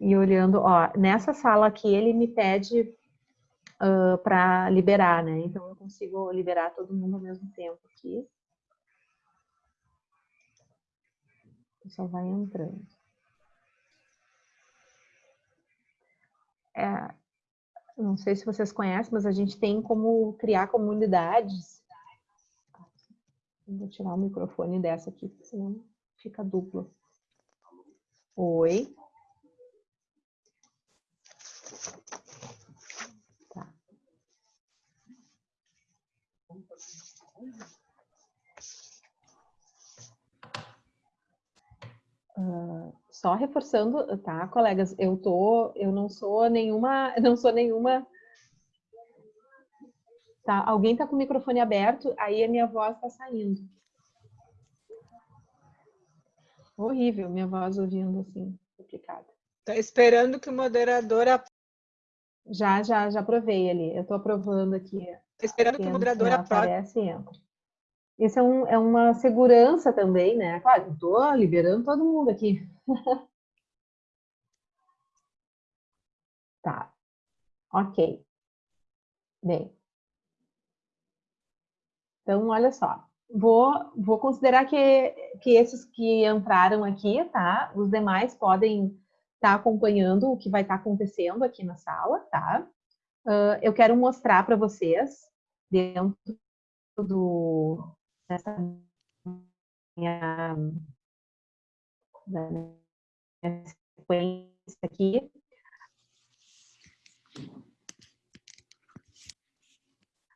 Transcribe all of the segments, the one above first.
E olhando, ó, nessa sala aqui ele me pede uh, para liberar, né? Então eu consigo liberar todo mundo ao mesmo tempo aqui. Só vai entrando. É, não sei se vocês conhecem, mas a gente tem como criar comunidades. Vou tirar o microfone dessa aqui, senão fica duplo. Oi. Uh, só reforçando, tá, colegas? Eu tô, eu não sou nenhuma, não sou nenhuma. Tá, alguém tá com o microfone aberto, aí a minha voz tá saindo. Horrível, minha voz ouvindo assim, complicado. Tá esperando que o moderador já, já, já provei ali. Eu tô aprovando aqui. Tá esperando que o moderador aprove. Aparece e entra. Isso é, um, é uma segurança também, né? Claro, estou liberando todo mundo aqui. tá. Ok. Bem. Então, olha só. Vou, vou considerar que, que esses que entraram aqui, tá? Os demais podem estar tá acompanhando o que vai estar tá acontecendo aqui na sala, tá? Uh, eu quero mostrar para vocês, dentro do, nessa minha, minha sequência aqui.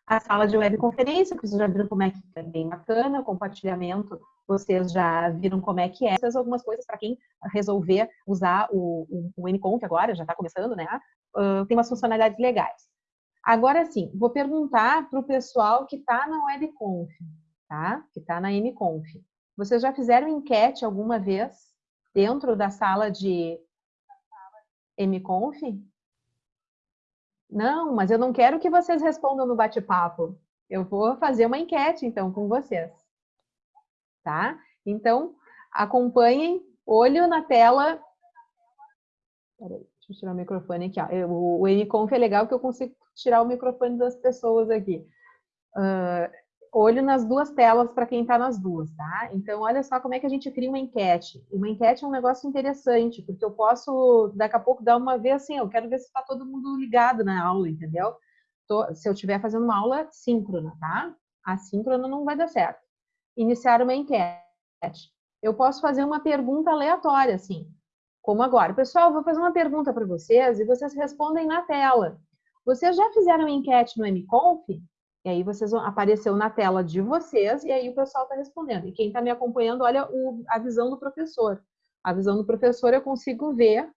A sala de webconferência, que vocês já viram como é que é bem bacana, o compartilhamento, vocês já viram como é que é. Essas algumas coisas para quem resolver usar o, o, o MConf agora, já está começando, né? Tem umas funcionalidades legais. Agora sim, vou perguntar para o pessoal que está na webconf tá? Que está na MConf. Vocês já fizeram enquete alguma vez dentro da sala de MConf? Não, mas eu não quero que vocês respondam no bate-papo. Eu vou fazer uma enquete, então, com vocês. Tá? Então, acompanhem, olho na tela. Peraí, deixa eu tirar o microfone aqui. Ó. o, MConf é legal que eu consigo tirar o microfone das pessoas aqui. Uh, olho nas duas telas para quem está nas duas, tá? Então, olha só como é que a gente cria uma enquete. Uma enquete é um negócio interessante, porque eu posso, daqui a pouco, dar uma vez assim, eu quero ver se está todo mundo ligado na aula, entendeu? Tô, se eu estiver fazendo uma aula síncrona, tá? Assíncrona não vai dar certo. Iniciar uma enquete. Eu posso fazer uma pergunta aleatória, assim, como agora. Pessoal, vou fazer uma pergunta para vocês e vocês respondem na tela. Vocês já fizeram enquete no MConf? E aí vocês apareceu na tela de vocês e aí o pessoal está respondendo. E quem está me acompanhando, olha o, a visão do professor. A visão do professor eu consigo ver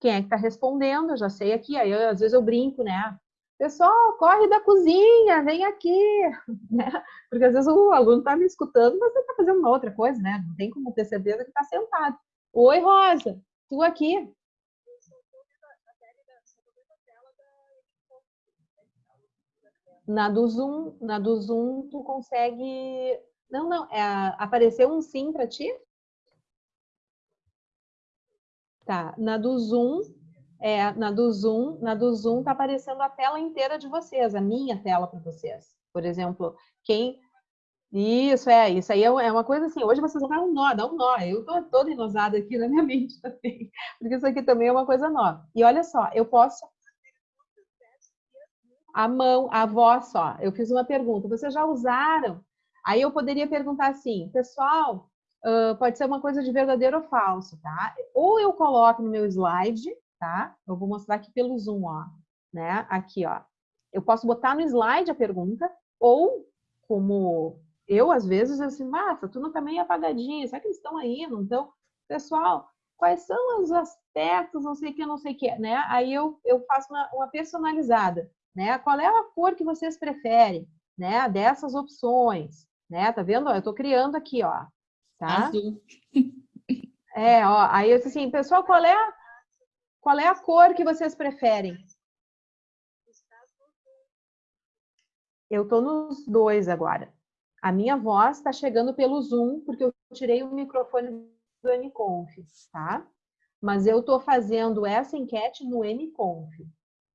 quem é que está respondendo, eu já sei aqui, aí eu, às vezes eu brinco, né? Pessoal, corre da cozinha, vem aqui, né? Porque às vezes o aluno está me escutando, mas ele está fazendo uma outra coisa, né? Não tem como ter certeza que está sentado. Oi, Rosa, tu aqui? Na do Zoom, na do Zoom tu consegue... Não, não, é, apareceu um sim para ti? Tá, na do Zoom, é, na do Zoom, na do Zoom tá aparecendo a tela inteira de vocês, a minha tela para vocês. Por exemplo, quem... Isso, é, isso aí é, é uma coisa assim, hoje vocês vão dar um nó, dá um nó, eu tô toda inosada aqui na minha mente também, porque isso aqui também é uma coisa nova. E olha só, eu posso a mão, a voz só. Eu fiz uma pergunta, vocês já usaram? Aí eu poderia perguntar assim, pessoal, uh, pode ser uma coisa de verdadeiro ou falso, tá? Ou eu coloco no meu slide, tá? Eu vou mostrar aqui pelo Zoom, ó, né? Aqui, ó. Eu posso botar no slide a pergunta, ou como eu, às vezes, assim, massa, tu não tá meio apagadinha, será que eles estão aí, não estão? Pessoal, quais são os aspectos, não sei o que, não sei o que, né? Aí eu, eu faço uma, uma personalizada né? Qual é a cor que vocês preferem, né? Dessas opções, né? Tá vendo? Eu estou criando aqui, ó. Tá? Azul. É, ó. Aí eu disse assim, pessoal, qual é a, qual é a cor que vocês preferem? Eu estou nos dois agora. A minha voz está chegando pelo Zoom, porque eu tirei o microfone do Aniconf, tá? mas eu estou fazendo essa enquete no MConf,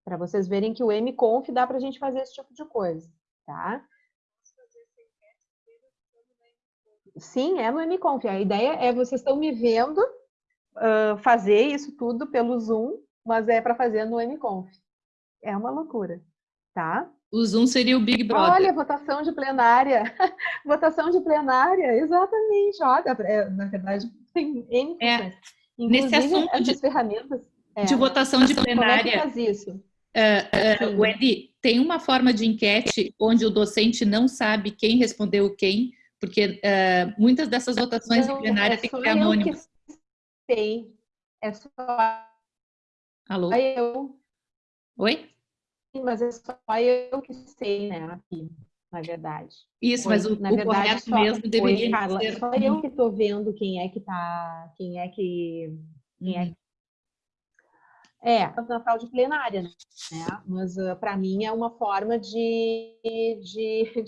para vocês verem que o MConf dá para a gente fazer esse tipo de coisa, tá? Sim, é no MConf. A ideia é vocês estão me vendo uh, fazer isso tudo pelo Zoom, mas é para fazer no MConf. É uma loucura, tá? O Zoom seria o Big Brother. Olha, votação de plenária. votação de plenária, exatamente. Olha, é, na verdade, tem N é, Nesse assunto de, ferramentas. É, de votação de plenária. Como é faz isso? Uh, uh, Wendy, tem uma forma de enquete onde o docente não sabe quem respondeu quem, porque uh, muitas dessas votações não, de plenária é têm que ser anônimas. Sei. É só Alô? eu. Oi? Mas é só eu que sei, né, aqui, na verdade. Isso, mas o, na o verdade, correto mesmo deveria foi, Carla, ser... Só eu que estou vendo quem é que tá, quem é que... Quem é, uhum. é Natal de plenária, né? Mas uh, para mim é uma forma de, de,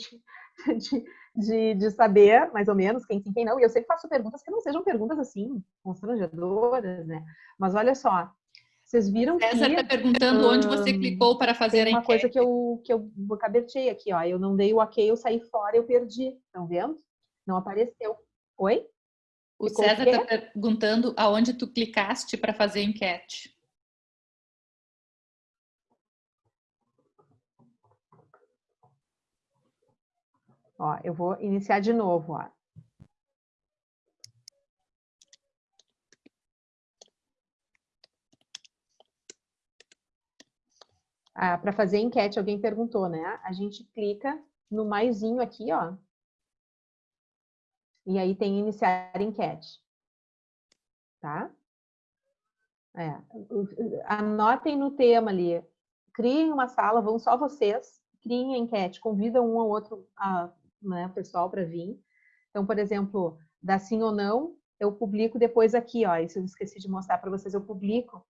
de, de, de, saber mais ou menos quem sim, quem não. E eu sempre faço perguntas que não sejam perguntas assim, constrangedoras, né? Mas olha só, vocês viram César que... está perguntando onde você clicou para fazer a enquete. uma coisa que eu, que eu cabetei aqui, ó. Eu não dei o ok, eu saí fora, eu perdi. Estão vendo? Não apareceu. Oi? O Ficou César está perguntando aonde tu clicaste para fazer a enquete. Ó, eu vou iniciar de novo, ó. Ah, para fazer enquete, alguém perguntou, né? A gente clica no maisinho aqui, ó. E aí tem iniciar enquete. Tá? É. Anotem no tema ali. Criem uma sala, vão só vocês, criem a enquete, convidam um ou outro a, né, pessoal para vir. Então, por exemplo, dá sim ou não, eu publico depois aqui, ó. Isso eu esqueci de mostrar para vocês, eu publico,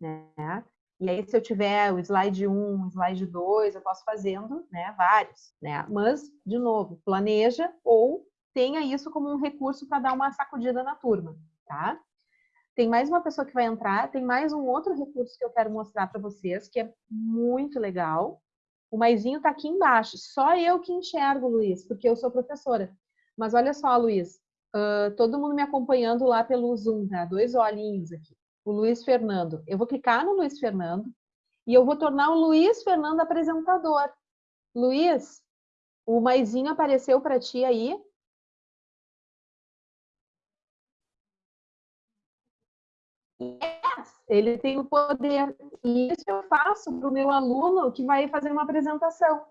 né? E aí, se eu tiver o slide 1, o slide 2, eu posso fazendo né, vários. Né? Mas, de novo, planeja ou tenha isso como um recurso para dar uma sacudida na turma. Tá? Tem mais uma pessoa que vai entrar, tem mais um outro recurso que eu quero mostrar para vocês, que é muito legal. O maisinho está aqui embaixo. Só eu que enxergo, Luiz, porque eu sou professora. Mas olha só, Luiz, uh, todo mundo me acompanhando lá pelo Zoom, tá? Dois olhinhos aqui o Luiz Fernando. Eu vou clicar no Luiz Fernando e eu vou tornar o Luiz Fernando apresentador. Luiz, o maisinho apareceu para ti aí? Yes, ele tem o poder. E isso eu faço para o meu aluno que vai fazer uma apresentação.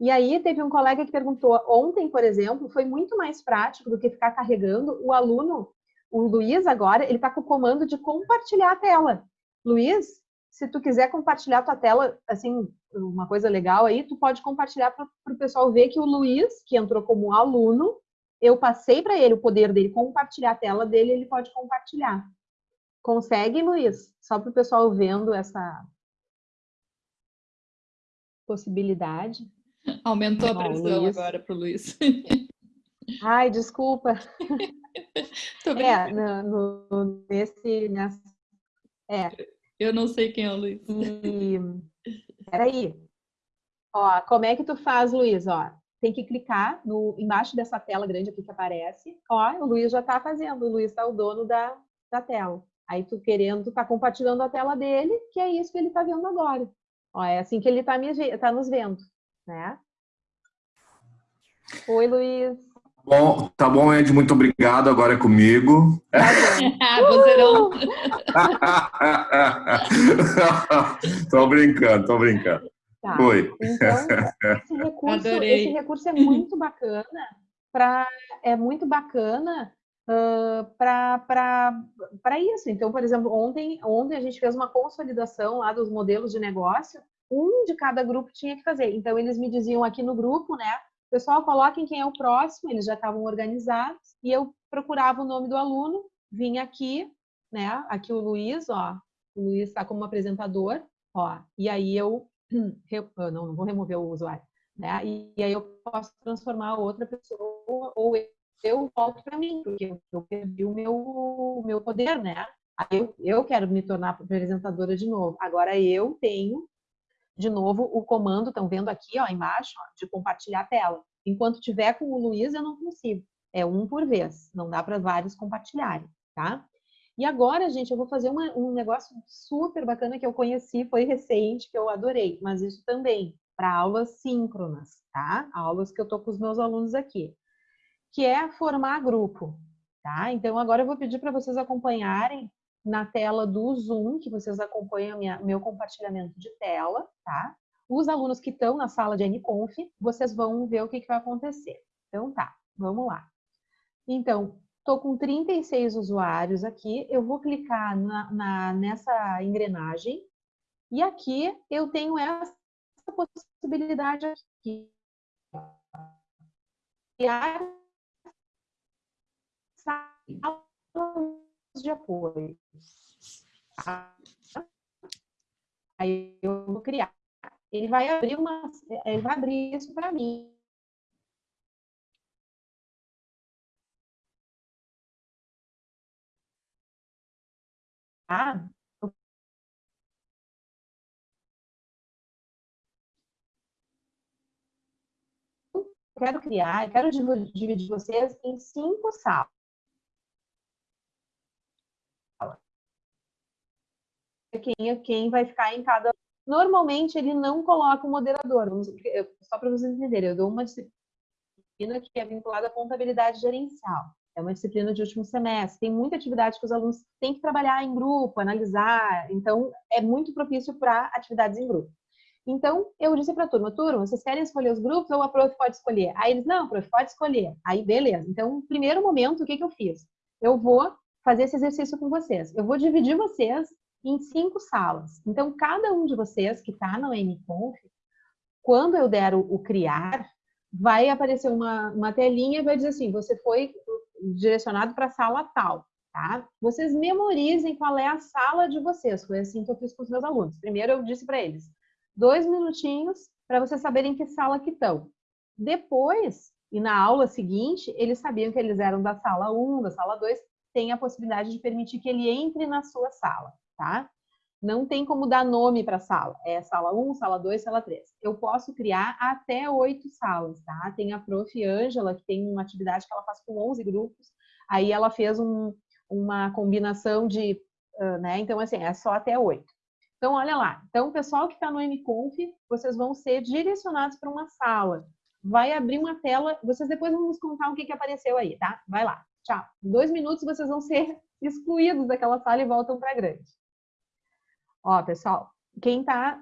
E aí teve um colega que perguntou, ontem, por exemplo, foi muito mais prático do que ficar carregando o aluno o Luiz agora, ele está com o comando de compartilhar a tela. Luiz, se tu quiser compartilhar a tua tela, assim, uma coisa legal aí, tu pode compartilhar para o pessoal ver que o Luiz, que entrou como aluno, eu passei para ele o poder dele compartilhar a tela dele, ele pode compartilhar. Consegue, Luiz? Só para o pessoal vendo essa possibilidade. Aumentou a pressão Luiz. agora para o Luiz. Ai, desculpa. é, no, no, nesse, nessa, é. Eu não sei quem é o Luiz. E, peraí. Ó, como é que tu faz, Luiz? Ó, tem que clicar no, embaixo dessa tela grande aqui que aparece. Ó, o Luiz já está fazendo. O Luiz está o dono da, da tela. Aí tu querendo, tu tá compartilhando a tela dele, que é isso que ele está vendo agora. Ó, é assim que ele está tá nos vendo, né? Oi, Luiz. Bom, tá bom, Ed, muito obrigado. Agora é comigo. Vozeirão. tô brincando, tô brincando. Tá. Oi. Então, esse recurso, esse recurso é muito bacana para é muito bacana uh, para isso. Então, por exemplo, ontem, ontem a gente fez uma consolidação lá dos modelos de negócio. Um de cada grupo tinha que fazer. Então, eles me diziam aqui no grupo, né? Pessoal, coloquem quem é o próximo, eles já estavam organizados, e eu procurava o nome do aluno, vinha aqui, né? Aqui o Luiz, ó, o Luiz está como apresentador, ó, e aí eu, não, não vou remover o usuário, né? E, e aí eu posso transformar outra pessoa, ou eu, eu volto para mim, porque eu, eu perdi o meu, o meu poder, né? eu, eu quero me tornar apresentadora de novo. Agora eu tenho, de novo, o comando, estão vendo aqui ó, embaixo, ó, de compartilhar a tela. Enquanto tiver com o Luiz, eu não consigo. É um por vez, não dá para vários compartilharem, tá? E agora, gente, eu vou fazer uma, um negócio super bacana que eu conheci, foi recente, que eu adorei, mas isso também para aulas síncronas, tá? Aulas que eu tô com os meus alunos aqui, que é formar grupo, tá? Então agora eu vou pedir para vocês acompanharem na tela do Zoom, que vocês acompanham minha, meu compartilhamento de tela, tá? Os alunos que estão na sala de NConf, vocês vão ver o que, que vai acontecer. Então tá, vamos lá. Então, estou com 36 usuários aqui, eu vou clicar na, na, nessa engrenagem, e aqui eu tenho essa possibilidade aqui. Criar de apoio. Aí eu vou criar. Ele vai abrir uma, ele vai abrir isso para mim. Ah, quero criar, eu quero dividir vocês em cinco salas. Quem, é, quem vai ficar em cada. Normalmente ele não coloca o moderador, só para vocês entenderem, eu dou uma disciplina que é vinculada à contabilidade gerencial. É uma disciplina de último semestre. Tem muita atividade que os alunos têm que trabalhar em grupo, analisar. Então, é muito propício para atividades em grupo. Então, eu disse para a turma, turma, vocês querem escolher os grupos ou a prof pode escolher? Aí eles, não, a prof pode escolher. Aí, beleza. Então, no primeiro momento, o que, que eu fiz? Eu vou fazer esse exercício com vocês. Eu vou dividir vocês em cinco salas. Então, cada um de vocês que está no MConf, quando eu der o, o criar, vai aparecer uma, uma telinha e vai dizer assim, você foi direcionado para a sala tal, tá? Vocês memorizem qual é a sala de vocês. Foi assim que eu fiz com os meus alunos. Primeiro eu disse para eles, dois minutinhos para vocês saberem que sala que estão. Depois, e na aula seguinte, eles sabiam que eles eram da sala 1, da sala 2, tem a possibilidade de permitir que ele entre na sua sala, tá? Não tem como dar nome para a sala. É sala 1, sala 2, sala 3. Eu posso criar até oito salas, tá? Tem a prof. Ângela, que tem uma atividade que ela faz com 11 grupos. Aí ela fez um, uma combinação de, né? Então, assim, é só até oito. Então, olha lá. Então, o pessoal que está no MConf, vocês vão ser direcionados para uma sala. Vai abrir uma tela. Vocês depois vão nos contar o que, que apareceu aí, tá? Vai lá. Tchau. Em dois minutos, vocês vão ser excluídos daquela sala e voltam para grande. Ó, pessoal, quem está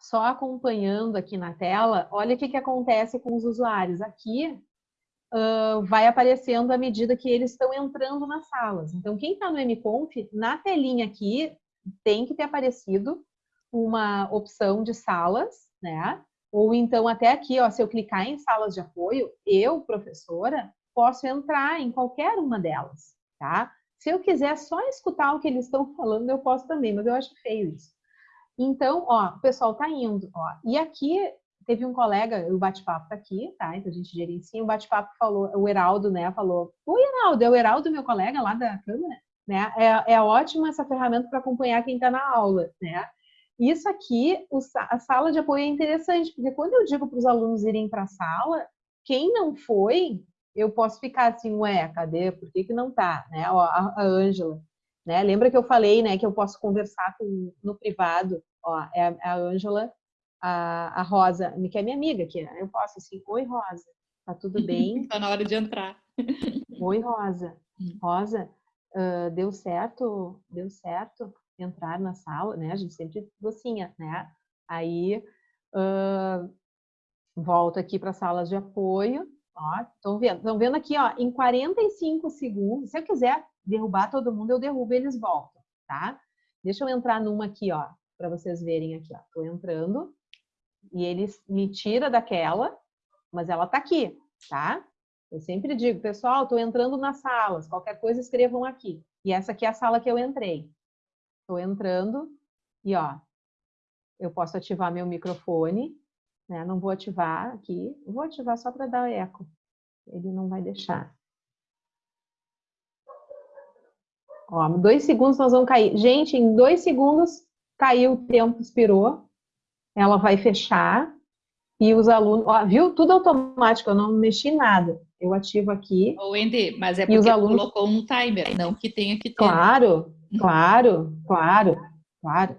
só acompanhando aqui na tela, olha o que, que acontece com os usuários. Aqui uh, vai aparecendo à medida que eles estão entrando nas salas. Então, quem está no MConf, na telinha aqui, tem que ter aparecido uma opção de salas, né? Ou então até aqui, ó, se eu clicar em salas de apoio, eu, professora, posso entrar em qualquer uma delas, tá? Se eu quiser só escutar o que eles estão falando, eu posso também, mas eu acho feio isso. Então, ó, o pessoal tá indo, ó. E aqui teve um colega, o bate-papo tá aqui, tá? Então a gente gerencia, o bate-papo falou, o Heraldo, né, falou: "Oi, Heraldo, é o Heraldo, meu colega lá da câmera?" né? É, é ótima essa ferramenta para acompanhar quem está na aula, né? Isso aqui, a sala de apoio é interessante, porque quando eu digo para os alunos irem para a sala, quem não foi, eu posso ficar assim, ué, cadê? Por que, que não tá? Né? Ó, a Ângela, né? Lembra que eu falei, né, que eu posso conversar com, no privado? Ó, é a Ângela, a, a Rosa, que é minha amiga aqui? Eu posso assim, oi, Rosa, tá tudo bem? tá na hora de entrar. oi, Rosa. Hum. Rosa, uh, deu certo, deu certo entrar na sala, né? A gente sempre docinha, né? Aí uh, volto aqui para salas de apoio, estão vendo, estão vendo aqui, ó, em 45 segundos, se eu quiser derrubar todo mundo, eu derrubo e eles voltam, tá? Deixa eu entrar numa aqui, ó, para vocês verem aqui, ó. Tô entrando e eles me tira daquela, mas ela tá aqui, tá? Eu sempre digo, pessoal, estou entrando nas salas, qualquer coisa escrevam aqui. E essa aqui é a sala que eu entrei. Estou entrando e, ó, eu posso ativar meu microfone, né? Não vou ativar aqui, vou ativar só para dar eco. Ele não vai deixar. Ó, dois segundos nós vamos cair. Gente, em dois segundos caiu o tempo, expirou. Ela vai fechar e os alunos, ó, viu? Tudo automático, eu não mexi nada. Eu ativo aqui. Ô, Wendy, mas é porque os alunos... colocou um timer, não que tenha que ter. Claro, claro, claro, claro.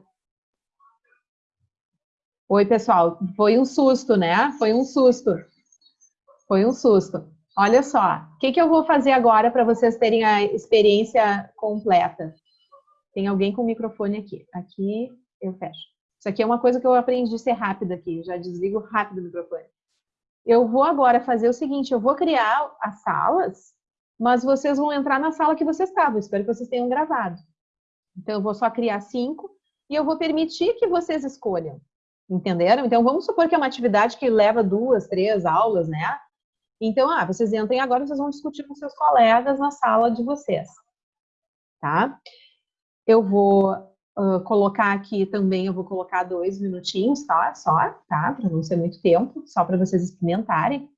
Oi, pessoal. Foi um susto, né? Foi um susto. Foi um susto. Olha só, o que, que eu vou fazer agora para vocês terem a experiência completa? Tem alguém com o microfone aqui. Aqui eu fecho. Isso aqui é uma coisa que eu aprendi a ser rápida aqui. Já desligo rápido o microfone. Eu vou agora fazer o seguinte, eu vou criar as salas, mas vocês vão entrar na sala que vocês estavam. Espero que vocês tenham gravado. Então, eu vou só criar cinco e eu vou permitir que vocês escolham. Entenderam? Então, vamos supor que é uma atividade que leva duas, três aulas, né? Então, ah, vocês entrem agora, vocês vão discutir com seus colegas na sala de vocês, tá? Eu vou uh, colocar aqui também, eu vou colocar dois minutinhos, tá? Só, tá? Para não ser muito tempo, só para vocês experimentarem.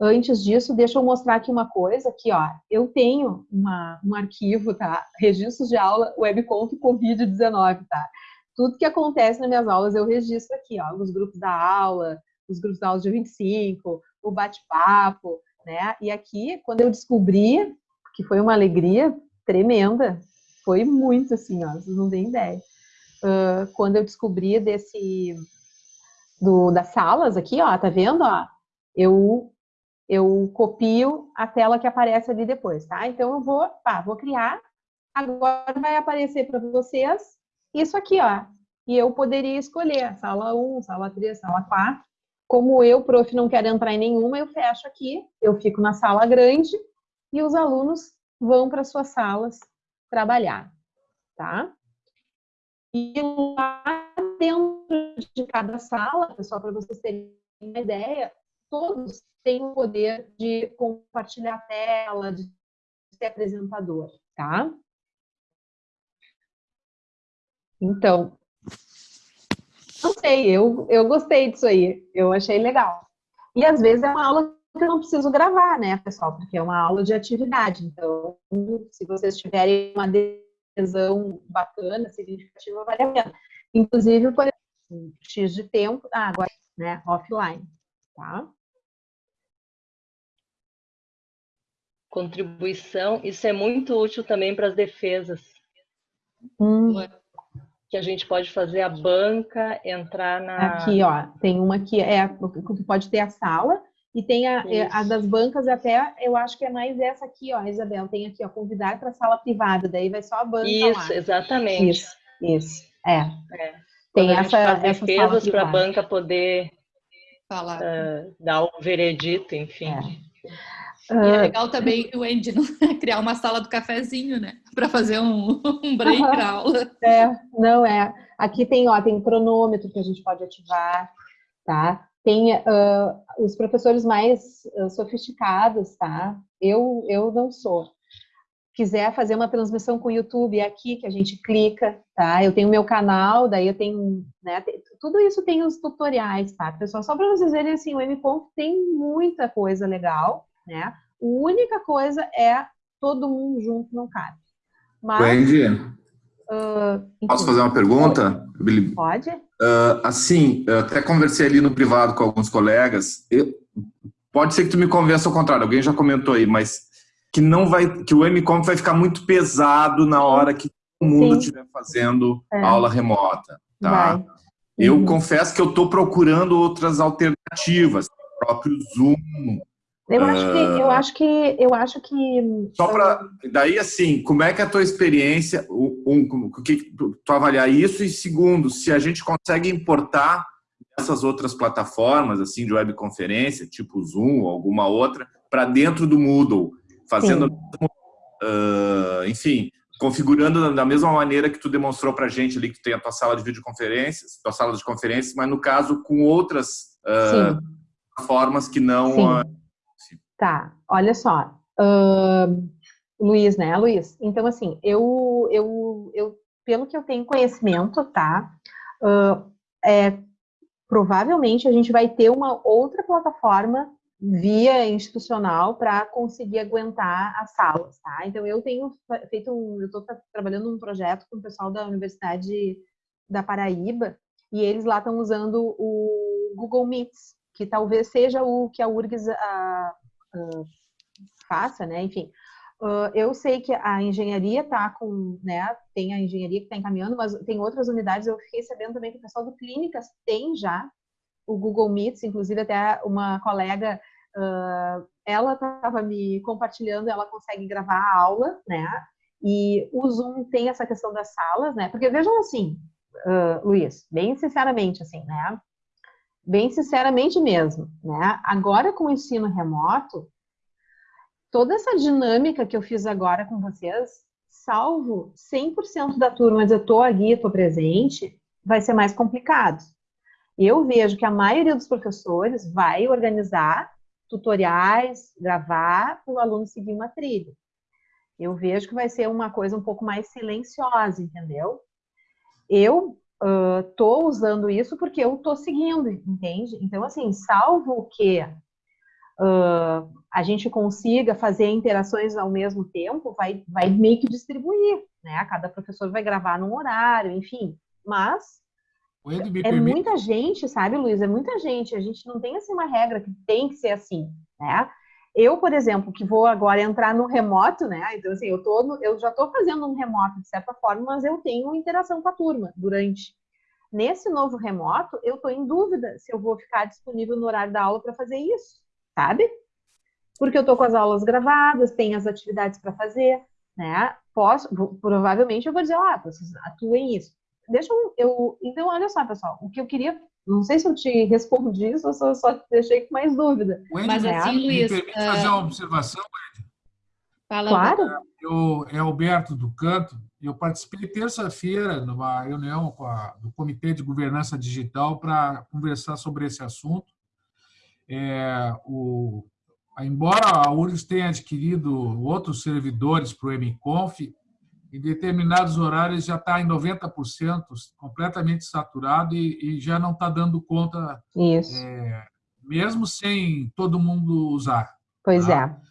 Antes disso, deixa eu mostrar aqui uma coisa, aqui, ó. Eu tenho uma, um arquivo, tá? Registros de aula, webconf Covid-19, tá? Tudo que acontece nas minhas aulas eu registro aqui, ó. Os grupos da aula, os grupos da aula de 25, o bate-papo, né? E aqui, quando eu descobri, que foi uma alegria tremenda, foi muito assim, ó, vocês não têm ideia. Uh, quando eu descobri desse, do, das salas aqui, ó, tá vendo, ó? Eu, eu copio a tela que aparece ali depois, tá? Então, eu vou, pá, vou criar, agora vai aparecer para vocês isso aqui, ó. E eu poderia escolher sala 1, sala 3, sala 4, como eu, prof, não quero entrar em nenhuma, eu fecho aqui, eu fico na sala grande e os alunos vão para suas salas trabalhar, tá? E lá dentro de cada sala, pessoal, para vocês terem uma ideia, todos têm o poder de compartilhar a tela, de ser apresentador, tá? Então, não sei, eu, eu gostei disso aí, eu achei legal. E às vezes é uma aula que eu não preciso gravar, né, pessoal, porque é uma aula de atividade. Então, se vocês tiverem uma adesão bacana, significativa, vale a pena. Inclusive, por exemplo, X de tempo, ah, agora, né, offline, tá? Contribuição, isso é muito útil também para as defesas. Hum que a gente pode fazer a banca, entrar na. Aqui, ó, tem uma que é que pode ter a sala e tem a, é, a, das bancas até, eu acho que é mais essa aqui, ó, Isabel, tem aqui, ó, convidar para sala privada, daí vai só a banca Isso, lá. exatamente. Isso, isso, é. é. Tem essa, essa defesas para a banca poder falar, uh, dar o veredito, enfim. É. E é ah, legal também o Andy criar uma sala do cafezinho, né? Para fazer um, um break na aula. É, não é. Aqui tem, ó, tem cronômetro que a gente pode ativar, tá? Tem uh, os professores mais uh, sofisticados, tá? Eu, eu não sou. Quiser fazer uma transmissão com o YouTube, é aqui que a gente clica, tá? Eu tenho meu canal, daí eu tenho, né? Tudo isso tem os tutoriais, tá, pessoal? Só para vocês verem, assim, o MPonto tem muita coisa legal, né? A única coisa é todo mundo junto não cabe. Mas, Wendy, uh, posso fazer uma pergunta? Pode. Uh, assim, eu até conversei ali no privado com alguns colegas. Eu, pode ser que tu me convença ao contrário. Alguém já comentou aí, mas que não vai, que o MCOM vai ficar muito pesado na hora que todo mundo estiver fazendo é. aula remota, tá? Vai. Eu uhum. confesso que eu estou procurando outras alternativas, o próprio Zoom, eu acho que eu acho que eu acho que só para daí assim, como é que é a tua experiência, um, o que tu avaliar isso? E segundo, se a gente consegue importar essas outras plataformas assim de webconferência, tipo Zoom ou alguma outra, para dentro do Moodle, fazendo uh, enfim, configurando da mesma maneira que tu demonstrou para a gente ali que tem a tua sala de videoconferências, tua sala de conferências, mas no caso com outras uh, formas que não Tá, olha só. Uh, Luiz, né, Luiz? Então, assim, eu, eu, eu, pelo que eu tenho conhecimento, tá? Uh, é, provavelmente a gente vai ter uma outra plataforma via institucional para conseguir aguentar as salas, tá? Então eu tenho feito um, eu estou trabalhando um projeto com o pessoal da Universidade da Paraíba e eles lá estão usando o Google Meets, que talvez seja o que a URGS a, a, faça, né? Enfim, uh, eu sei que a engenharia está com, né? Tem a engenharia que está encaminhando, mas tem outras unidades. Eu fiquei sabendo também que o pessoal do Clínicas tem já o Google Meets, inclusive até uma colega, uh, ela estava me compartilhando, ela consegue gravar a aula, né? E o Zoom tem essa questão das salas, né? Porque vejam assim, uh, Luiz, bem sinceramente, assim, né? Bem sinceramente mesmo, né? Agora com o ensino remoto, toda essa dinâmica que eu fiz agora com vocês, salvo 100% da turma, mas eu estou aqui, estou presente, vai ser mais complicado. Eu vejo que a maioria dos professores vai organizar tutoriais, gravar para o aluno seguir uma trilha. Eu vejo que vai ser uma coisa um pouco mais silenciosa, entendeu? Eu estou uh, usando isso porque eu estou seguindo, entende? Então, assim, salvo que uh, a gente consiga fazer interações ao mesmo tempo, vai, vai meio que distribuir, né? Cada professor vai gravar num horário, enfim. Mas é muita gente, sabe, Luiz? É muita gente. A gente não tem assim uma regra que tem que ser assim, né? Eu, por exemplo, que vou agora entrar no remoto, né? Então, assim, eu, tô no, eu já estou fazendo um remoto de certa forma, mas eu tenho interação com a turma durante. Nesse novo remoto, eu estou em dúvida se eu vou ficar disponível no horário da aula para fazer isso, sabe? Porque eu estou com as aulas gravadas, tenho as atividades para fazer, né? Posso, provavelmente eu vou dizer, ah, vocês atuem isso deixa eu, eu, Então, olha só, pessoal, o que eu queria. Não sei se eu te respondi isso ou se eu só deixei com mais dúvida. Mas assim, Luiz. Me permite fazer uma observação, Ed? Fala, claro. Eu, é Alberto do Canto. Eu participei terça-feira numa reunião a, do Comitê de Governança Digital para conversar sobre esse assunto. É, o, embora a URGS tenha adquirido outros servidores para o MConf, em determinados horários já está em 90%, completamente saturado e, e já não está dando conta, é, mesmo sem todo mundo usar. Pois tá? é.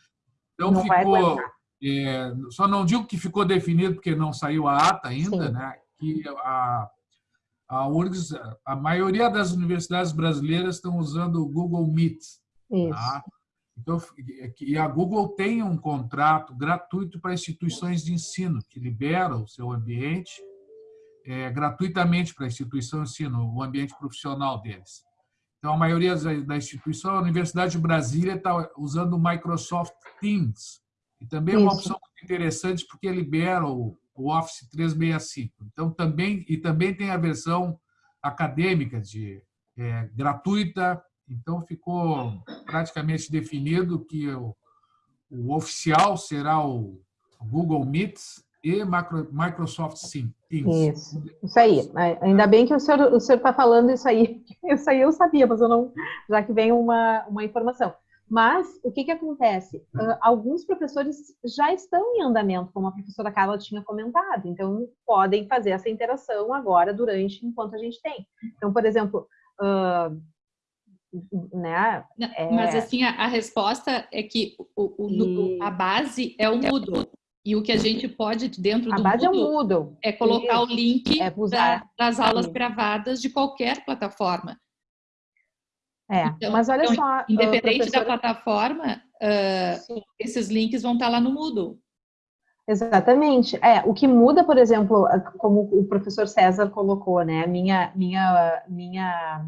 Então não ficou. É, só não digo que ficou definido porque não saiu a ata ainda, Sim. né? Que a, a URGS, a maioria das universidades brasileiras estão usando o Google Meet. Isso. Tá? Então, e a Google tem um contrato gratuito para instituições de ensino, que libera o seu ambiente é, gratuitamente para a instituição de ensino, o ambiente profissional deles. Então, a maioria da instituição, a Universidade de Brasília está usando o Microsoft Teams, e também é uma opção muito interessante porque libera o, o Office 365. Então, também, e também tem a versão acadêmica de é, gratuita então, ficou praticamente definido que o, o oficial será o Google Meets e Microsoft Teams. Isso, isso aí. Ainda bem que o senhor o está falando isso aí. Isso aí eu sabia, mas eu não, já que vem uma, uma informação. Mas o que, que acontece? Uh, alguns professores já estão em andamento, como a professora Carla tinha comentado, então podem fazer essa interação agora, durante, enquanto a gente tem. Então, por exemplo, uh, né? É... Mas assim, a, a, resposta é que o, o, e... a base é o Moodle. E o que a gente pode, dentro a do base Moodle, é, o Moodle. é colocar o link é da, das aulas gravadas de qualquer plataforma. É, então, mas olha então, só... Independente professora... da plataforma, uh, esses links vão estar lá no Moodle. Exatamente. É, o que muda, por exemplo, como o professor César colocou, né? Minha, minha, minha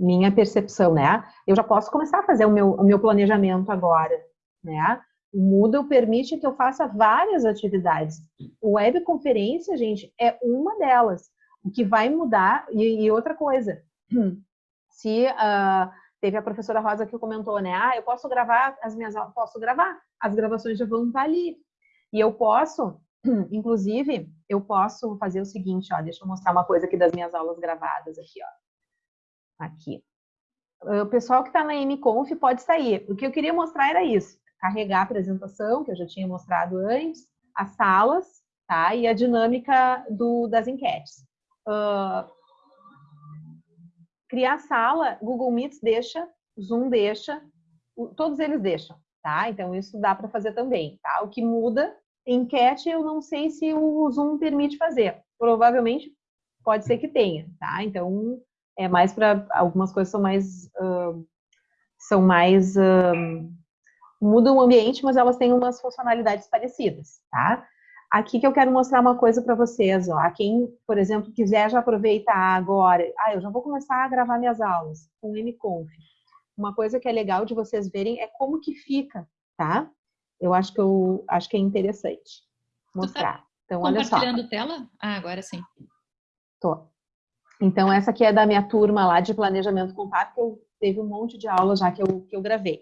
minha percepção, né? Eu já posso começar a fazer o meu, o meu planejamento agora, né? O Moodle permite que eu faça várias atividades. O webconferência, gente, é uma delas. O que vai mudar, e, e outra coisa, se uh, teve a professora Rosa que comentou, né? Ah, eu posso gravar as minhas aulas, posso gravar, as gravações já vão estar ali. E eu posso, inclusive, eu posso fazer o seguinte, ó, deixa eu mostrar uma coisa aqui das minhas aulas gravadas aqui, ó aqui. O pessoal que está na MConf pode sair. O que eu queria mostrar era isso. Carregar a apresentação, que eu já tinha mostrado antes, as salas, tá? E a dinâmica do, das enquetes. Uh, criar sala, Google Meets deixa, Zoom deixa, todos eles deixam, tá? Então, isso dá para fazer também, tá? O que muda, enquete, eu não sei se o Zoom permite fazer. Provavelmente pode ser que tenha, tá? Então, é mais para algumas coisas são mais uh, são mais uh, mudam o ambiente, mas elas têm umas funcionalidades parecidas, tá? Aqui que eu quero mostrar uma coisa para vocês, ó. Quem, por exemplo, quiser já aproveitar agora, ah, eu já vou começar a gravar minhas aulas com o MConf. Uma coisa que é legal de vocês verem é como que fica, tá? Eu acho que eu acho que é interessante mostrar. Então, olha só. Compartilhando tela? Ah, agora sim. Tô. Então, essa aqui é da minha turma lá de planejamento contábil, que eu teve um monte de aulas já que eu, que eu gravei.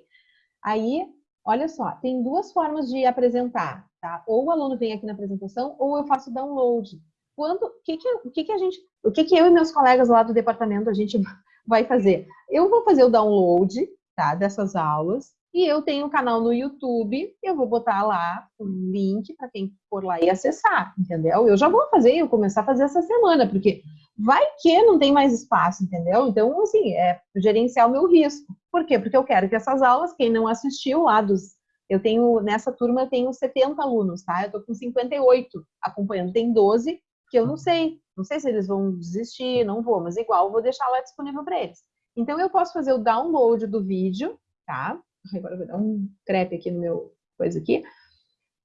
Aí, olha só, tem duas formas de apresentar, tá? Ou o aluno vem aqui na apresentação, ou eu faço download. Quando, o que que, o que que a gente, o que que eu e meus colegas lá do departamento a gente vai fazer? Eu vou fazer o download, tá, dessas aulas, e eu tenho um canal no YouTube, eu vou botar lá um link para quem for lá e acessar, entendeu? Eu já vou fazer, eu começar a fazer essa semana, porque vai que não tem mais espaço, entendeu? Então, assim, é gerenciar o meu risco. Por quê? Porque eu quero que essas aulas, quem não assistiu lá dos. Eu tenho, nessa turma, eu tenho 70 alunos, tá? Eu tô com 58 acompanhando. Tem 12 que eu não sei. Não sei se eles vão desistir, não vou, mas igual vou deixar lá disponível para eles. Então, eu posso fazer o download do vídeo, tá? Agora eu vou dar um crepe aqui no meu coisa aqui.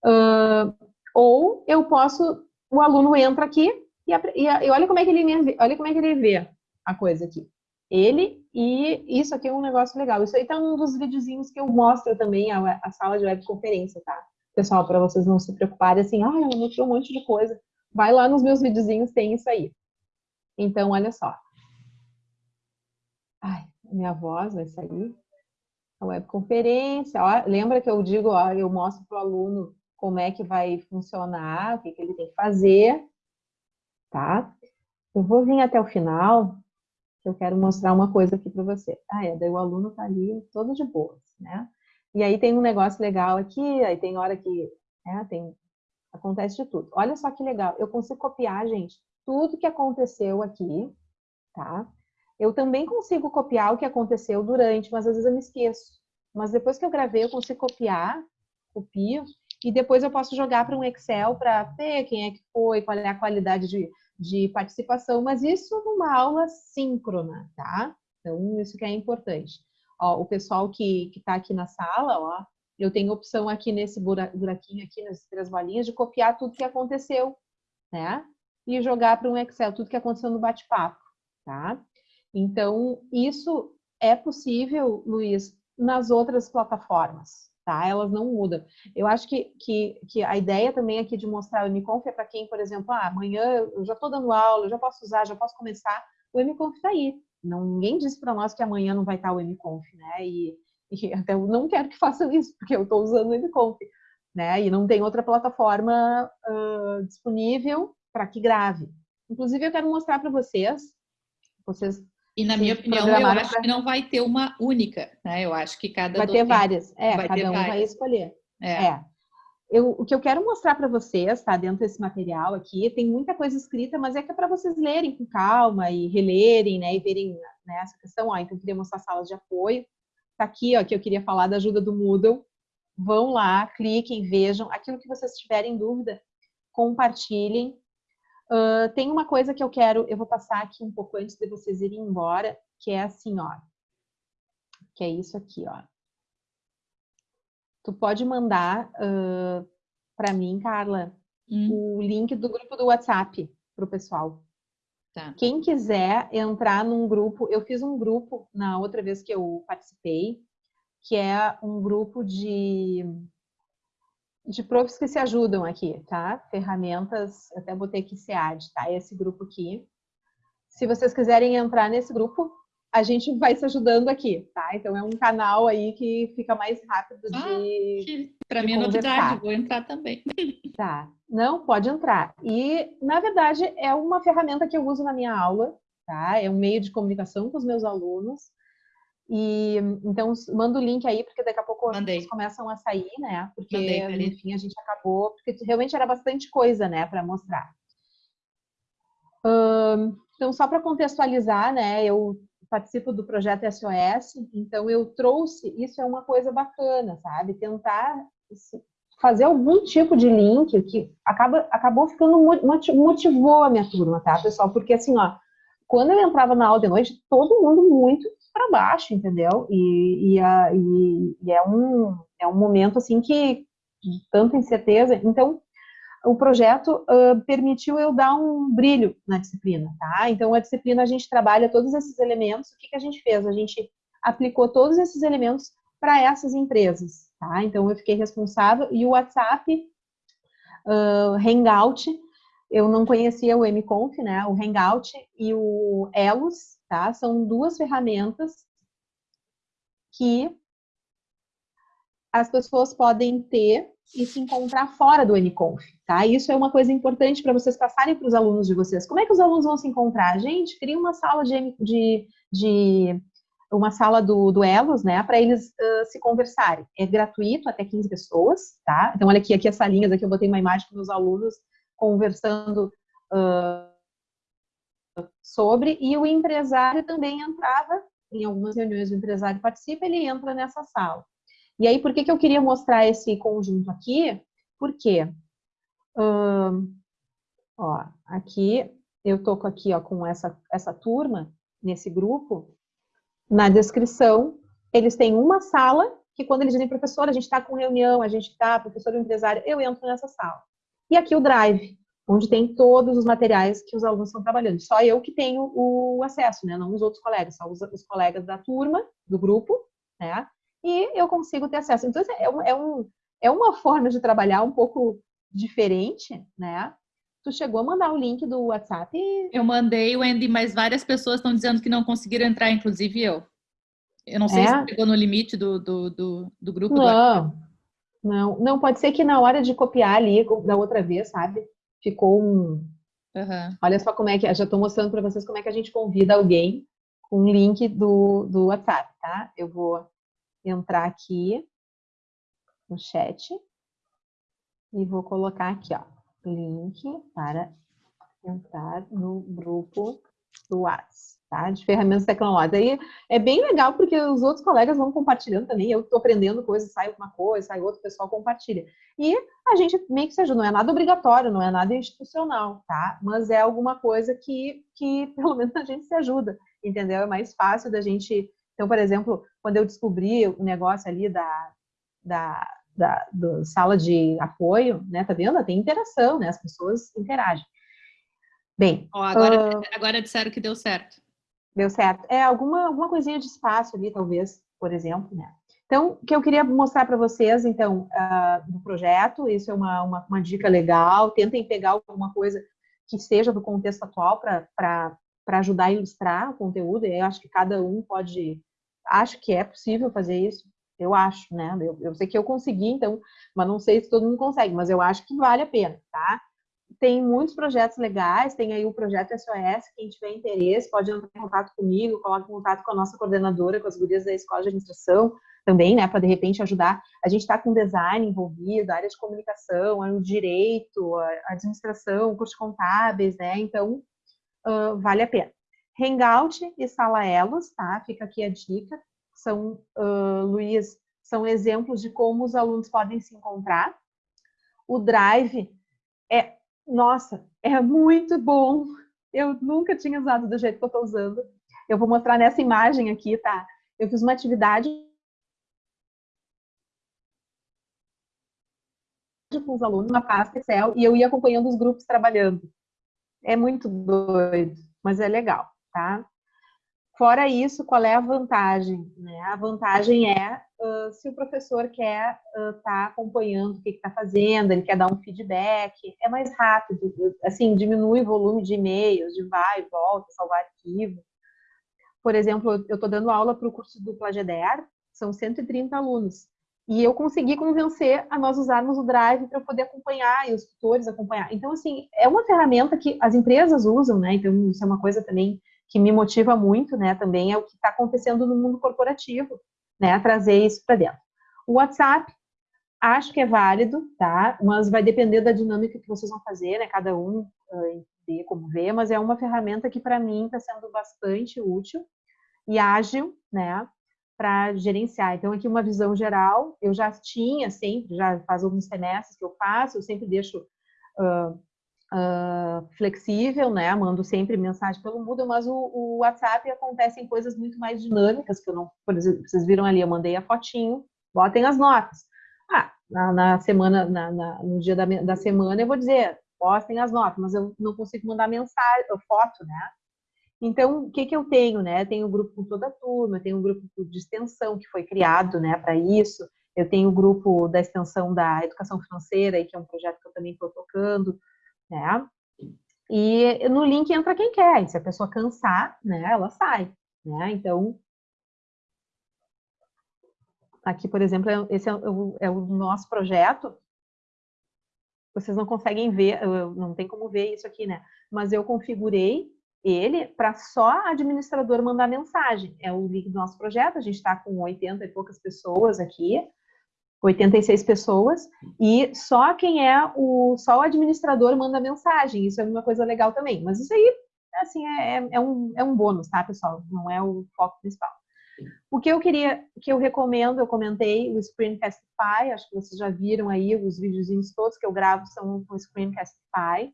Uh, ou eu posso, o aluno entra aqui e, e, e, olha como é que ele olha como é que ele vê a coisa aqui. Ele e isso aqui é um negócio legal. Isso aí tá um dos videozinhos que eu mostro também a, a sala de webconferência, tá? Pessoal, para vocês não se preocuparem assim, ah, eu mostrei um monte de coisa. Vai lá nos meus videozinhos, tem isso aí. Então, olha só. Ai, minha voz vai sair a webconferência. Ó, lembra que eu digo, ó, eu mostro para o aluno como é que vai funcionar, o que, que ele tem que fazer, tá? Eu vou vir até o final, que eu quero mostrar uma coisa aqui para você. Ah, é, daí o aluno tá ali todo de boas, né? E aí tem um negócio legal aqui, aí tem hora que, né, tem, acontece de tudo. Olha só que legal, eu consigo copiar, gente, tudo que aconteceu aqui, tá? Eu também consigo copiar o que aconteceu durante, mas às vezes eu me esqueço. Mas depois que eu gravei, eu consigo copiar, copio, e depois eu posso jogar para um Excel para ver quem é que foi, qual é a qualidade de, de participação, mas isso numa aula síncrona, tá? Então, isso que é importante. Ó, o pessoal que está aqui na sala, ó, eu tenho opção aqui nesse buraquinho aqui, nessas três bolinhas, de copiar tudo que aconteceu, né? E jogar para um Excel, tudo que aconteceu no bate-papo, tá? Então, isso é possível, Luiz, nas outras plataformas, tá? Elas não mudam. Eu acho que, que, que a ideia também aqui de mostrar o MConf é para quem, por exemplo, ah, amanhã eu já estou dando aula, eu já posso usar, já posso começar. O MConf está aí. Não, ninguém disse para nós que amanhã não vai estar o MConf, né? E, e até eu não quero que façam isso, porque eu estou usando o MConf, né? E não tem outra plataforma uh, disponível para que grave. Inclusive, eu quero mostrar para vocês, vocês e na minha opinião, eu acho pra... que não vai ter uma única, né? Eu acho que cada vai ter várias. É, vai cada um várias. vai escolher. É. é. Eu, o que eu quero mostrar para vocês, tá? Dentro desse material aqui, tem muita coisa escrita, mas é que é para vocês lerem com calma e relerem, né? E verem né, essa questão. Ó, então, eu queria mostrar salas de apoio. Tá aqui, ó, que eu queria falar da ajuda do Moodle. Vão lá, cliquem, vejam. Aquilo que vocês tiverem dúvida, compartilhem. Uh, tem uma coisa que eu quero, eu vou passar aqui um pouco antes de vocês irem embora, que é assim, ó. Que é isso aqui, ó. Tu pode mandar uh, para mim, Carla, hum. o link do grupo do WhatsApp para o pessoal. Tá. Quem quiser entrar num grupo, eu fiz um grupo na outra vez que eu participei, que é um grupo de de profs que se ajudam aqui, tá? Ferramentas, até botei aqui SEAD, tá? Esse grupo aqui. Se vocês quiserem entrar nesse grupo, a gente vai se ajudando aqui, tá? Então é um canal aí que fica mais rápido de. Ah, Para mim é novidade, vou entrar também. Tá. Não, pode entrar. E, na verdade, é uma ferramenta que eu uso na minha aula, tá? É um meio de comunicação com os meus alunos. E então manda o link aí, porque daqui a pouco Mandei. começam a sair, né? Porque Mandei, enfim a gente acabou, porque realmente era bastante coisa, né, para mostrar. então só para contextualizar, né? Eu participo do projeto SOS, então eu trouxe, isso é uma coisa bacana, sabe? Tentar fazer algum tipo de link que acaba, acabou ficando, motivou a minha turma, tá, pessoal? Porque assim, ó, quando eu entrava na aula de noite, todo mundo muito para baixo, entendeu? E, e, a, e, e, é, um, é um momento, assim, que de tanta incerteza. Então, o projeto uh, permitiu eu dar um brilho na disciplina, tá? Então, a disciplina, a gente trabalha todos esses elementos. O que, que a gente fez? A gente aplicou todos esses elementos para essas empresas, tá? Então, eu fiquei responsável. E o WhatsApp, uh, Hangout, eu não conhecia o MConf, né? O Hangout e o Elos, tá? São duas ferramentas que as pessoas podem ter e se encontrar fora do MConf, tá? Isso é uma coisa importante para vocês passarem para os alunos de vocês. Como é que os alunos vão se encontrar? Gente, cria uma sala de, de, de uma sala do, do Elos, né, para eles uh, se conversarem. É gratuito, até 15 pessoas, tá? Então, olha aqui, aqui as salinhas, aqui eu botei uma imagem com meus alunos conversando uh, sobre, e o empresário também entrava, em algumas reuniões o empresário participa, ele entra nessa sala. E aí, por que, que eu queria mostrar esse conjunto aqui? Porque, uh, ó, aqui, eu tô aqui, ó, com essa, essa turma, nesse grupo, na descrição, eles têm uma sala que quando eles dizem, professor, a gente está com reunião, a gente está, professor empresário, eu entro nessa sala. E aqui o Drive, onde tem todos os materiais que os alunos estão trabalhando. Só eu que tenho o acesso, né? Não os outros colegas, só os, os colegas da turma, do grupo, né? E eu consigo ter acesso. Então, é, um, é, um, é uma forma de trabalhar um pouco diferente, né? Tu chegou a mandar o link do WhatsApp? Eu mandei, Wendy, mas várias pessoas estão dizendo que não conseguiram entrar, inclusive eu. Eu não sei é? se chegou no limite do, do, do, do grupo. Não, do não, não, pode ser que na hora de copiar ali, da outra vez, sabe? Ficou um... Uhum. Olha só como é que... Já estou mostrando para vocês como é que a gente convida alguém com um link do, do WhatsApp, tá? Eu vou entrar aqui no chat e vou colocar aqui, ó, link para entrar no grupo do WhatsApp tá? De ferramentas tecnológicas. Aí é bem legal porque os outros colegas vão compartilhando também. Eu estou aprendendo coisas, sai uma coisa, sai outro, pessoal compartilha. E a gente meio que se ajuda, não é nada obrigatório, não é nada institucional, tá? Mas é alguma coisa que, que pelo menos a gente se ajuda, entendeu? É mais fácil da gente. Então, por exemplo, quando eu descobri o negócio ali da, da, da, da sala de apoio, né? Tá vendo? Tem interação, né? As pessoas interagem. Bem. Oh, agora, uh... agora disseram que deu certo. Deu certo. É alguma, alguma coisinha de espaço ali, talvez, por exemplo, né? Então, o que eu queria mostrar para vocês, então, uh, do projeto, isso é uma, uma, uma, dica legal, tentem pegar alguma coisa que seja do contexto atual para ajudar a ilustrar o conteúdo, e eu acho que cada um pode, acho que é possível fazer isso, eu acho, né? Eu, eu sei que eu consegui, então, mas não sei se todo mundo consegue, mas eu acho que vale a pena, tá? Tem muitos projetos legais, tem aí o projeto SOS, quem tiver interesse pode entrar em contato comigo, coloque em contato com a nossa coordenadora, com as gurias da Escola de Administração também, né, para de repente ajudar. A gente está com design envolvido, área de comunicação, o direito, a administração, cursos contábeis, né, então uh, vale a pena. Hangout e Sala Elos, tá, fica aqui a dica, são, uh, Luiz, são exemplos de como os alunos podem se encontrar. O Drive é nossa, é muito bom. Eu nunca tinha usado do jeito que eu estou usando. Eu vou mostrar nessa imagem aqui, tá? Eu fiz uma atividade com os alunos na pasta Excel e eu ia acompanhando os grupos trabalhando. É muito doido, mas é legal, tá? Fora isso, qual é a vantagem? Né? A vantagem é se o professor quer estar uh, tá acompanhando o que está fazendo, ele quer dar um feedback, é mais rápido, assim, diminui o volume de e-mails, de vai e volta, salvar arquivo. Por exemplo, eu estou dando aula para o curso do Plageder, são 130 alunos, e eu consegui convencer a nós usarmos o Drive para poder acompanhar e os tutores acompanhar. Então, assim, é uma ferramenta que as empresas usam, né? Então, isso é uma coisa também que me motiva muito, né, também é o que está acontecendo no mundo corporativo, né, trazer isso para dentro. O WhatsApp, acho que é válido, tá, mas vai depender da dinâmica que vocês vão fazer, né, cada um uh, como vê, mas é uma ferramenta que para mim está sendo bastante útil. e ágil, né? Para gerenciar. Então, aqui uma visão geral, eu já tinha sempre, já faz alguns semestres que eu faço, eu sempre deixo uh, uh, flexível, né? Mando sempre mensagem pelo Moodle, mas o, o WhatsApp acontecem coisas muito mais dinâmicas, que eu não, por exemplo, vocês viram ali, eu mandei a fotinho, botem as notas. Ah, na, na semana, na, na, no dia da, da semana eu vou dizer, postem as notas, mas eu não consigo mandar mensagem, foto, né? Então, o que, que eu tenho, né? Eu tenho um grupo com toda a turma, eu tenho um grupo de extensão que foi criado, né, para isso. Eu tenho o um grupo da extensão da educação financeira, que é um projeto que eu também estou tocando, né? E no link entra quem quer, e se a pessoa cansar, né, ela sai, né? Então, aqui, por exemplo, é, esse é o, é o nosso projeto, vocês não conseguem ver, não tem como ver isso aqui, né? Mas eu configurei ele para só administrador mandar mensagem. É o link do nosso projeto, a gente está com 80 e poucas pessoas aqui, 86 pessoas, e só quem é o, só o administrador manda mensagem, isso é uma coisa legal também. Mas isso aí, assim, é, é, é um, é um bônus, tá, pessoal? Não é o foco principal. O que eu queria, que eu recomendo, eu comentei o Screencastify, acho que vocês já viram aí os videozinhos todos que eu gravo são com o Screencastify.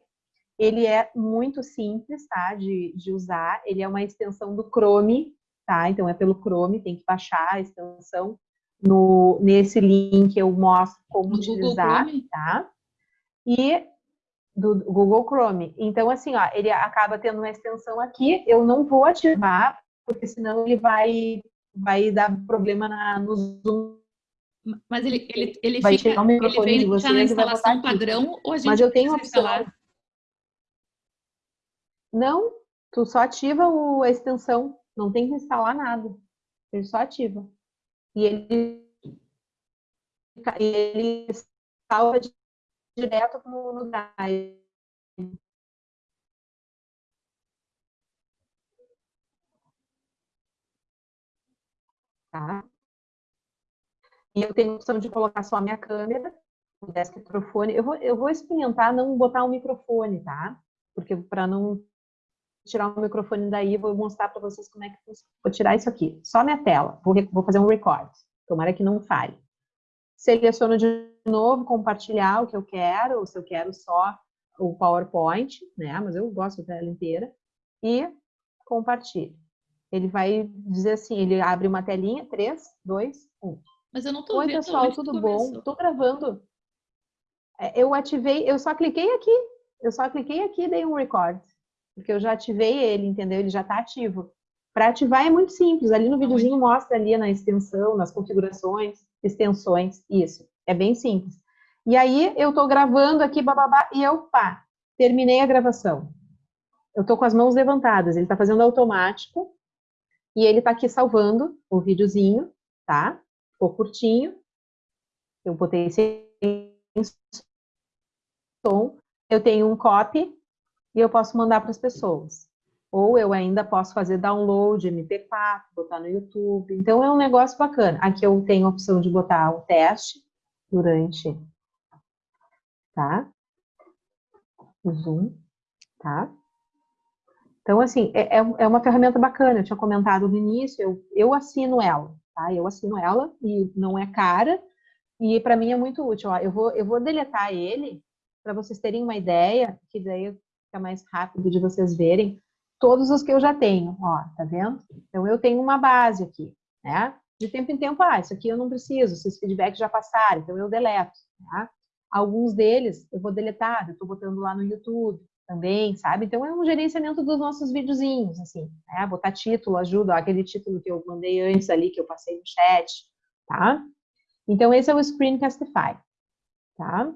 Ele é muito simples, tá, de, de usar. Ele é uma extensão do Chrome, tá? Então é pelo Chrome, tem que baixar a extensão. No, nesse link eu mostro como utilizar, tá? E do Google Chrome. Então, assim, ó, ele acaba tendo uma extensão aqui, eu não vou ativar, porque senão ele vai, vai dar problema na, no Zoom. Mas ele, ele, ele vai fica, o microfone ele de vocês na instalação botar aqui. padrão ou a gente Mas eu tenho opção. instalar? Não, tu só ativa o, a extensão, não tem que instalar nada. Ele só ativa. E ele, e ele salva di- direto no, no Drive. Tá? E eu tenho a opção de colocar só a minha câmera, o desk microfone. Eu vou, eu vou experimentar não botar o microfone, tá? Porque para não tirar o microfone daí, vou mostrar para vocês como é que funciona. Vou tirar isso aqui, só minha tela. Vou, vou fazer um record. Tomara que não falhe. Seleciono de novo, compartilhar o que eu quero, ou se eu quero só o PowerPoint, né? Mas eu gosto da tela inteira. E compartilho. Ele vai dizer assim, ele abre uma telinha, 3, 2, 1. Mas eu não tô Oi, vendo pessoal, onde que tudo bom? Tô gravando. É, Eu ativei, eu só cliquei aqui. Eu só cliquei aqui e dei um record. Porque eu já ativei ele, entendeu? Ele já tá ativo. Para ativar é muito simples. Ali no videozinho mostra ali na extensão, nas configurações, extensões, isso. É bem simples. E aí eu tô gravando aqui, bababá, e eu, pá, terminei a gravação. Eu tô com as mãos levantadas, ele tá fazendo automático. E ele tá aqui salvando o videozinho, tá? Ficou curtinho. Eu botei sem som. Eu tenho um copy e eu posso mandar para as pessoas. Ou eu ainda posso fazer download, MP4, botar no YouTube. Então é um negócio bacana. Aqui eu tenho a opção de botar o teste durante, tá? O Zoom, tá? Então, assim, é, é é uma ferramenta bacana. Eu tinha comentado no início, eu, eu assino ela, tá? Eu assino ela e não é cara. E para mim é muito útil. Ó, eu, vou, eu vou deletar ele para vocês terem uma ideia, que daí fica mais rápido de vocês verem todos os que eu já tenho, ó, tá vendo? Então eu tenho uma base aqui, né? De tempo em tempo, ah, isso aqui eu não preciso, esses feedbacks já passaram, então eu deleto, tá? Alguns deles eu vou deletar, eu tô botando lá no YouTube também, sabe? Então é um gerenciamento dos nossos videozinhos, assim, né? Botar título ajuda, ó, aquele título que eu mandei antes ali, que eu passei no chat, tá? Então esse é o Screencastify, tá?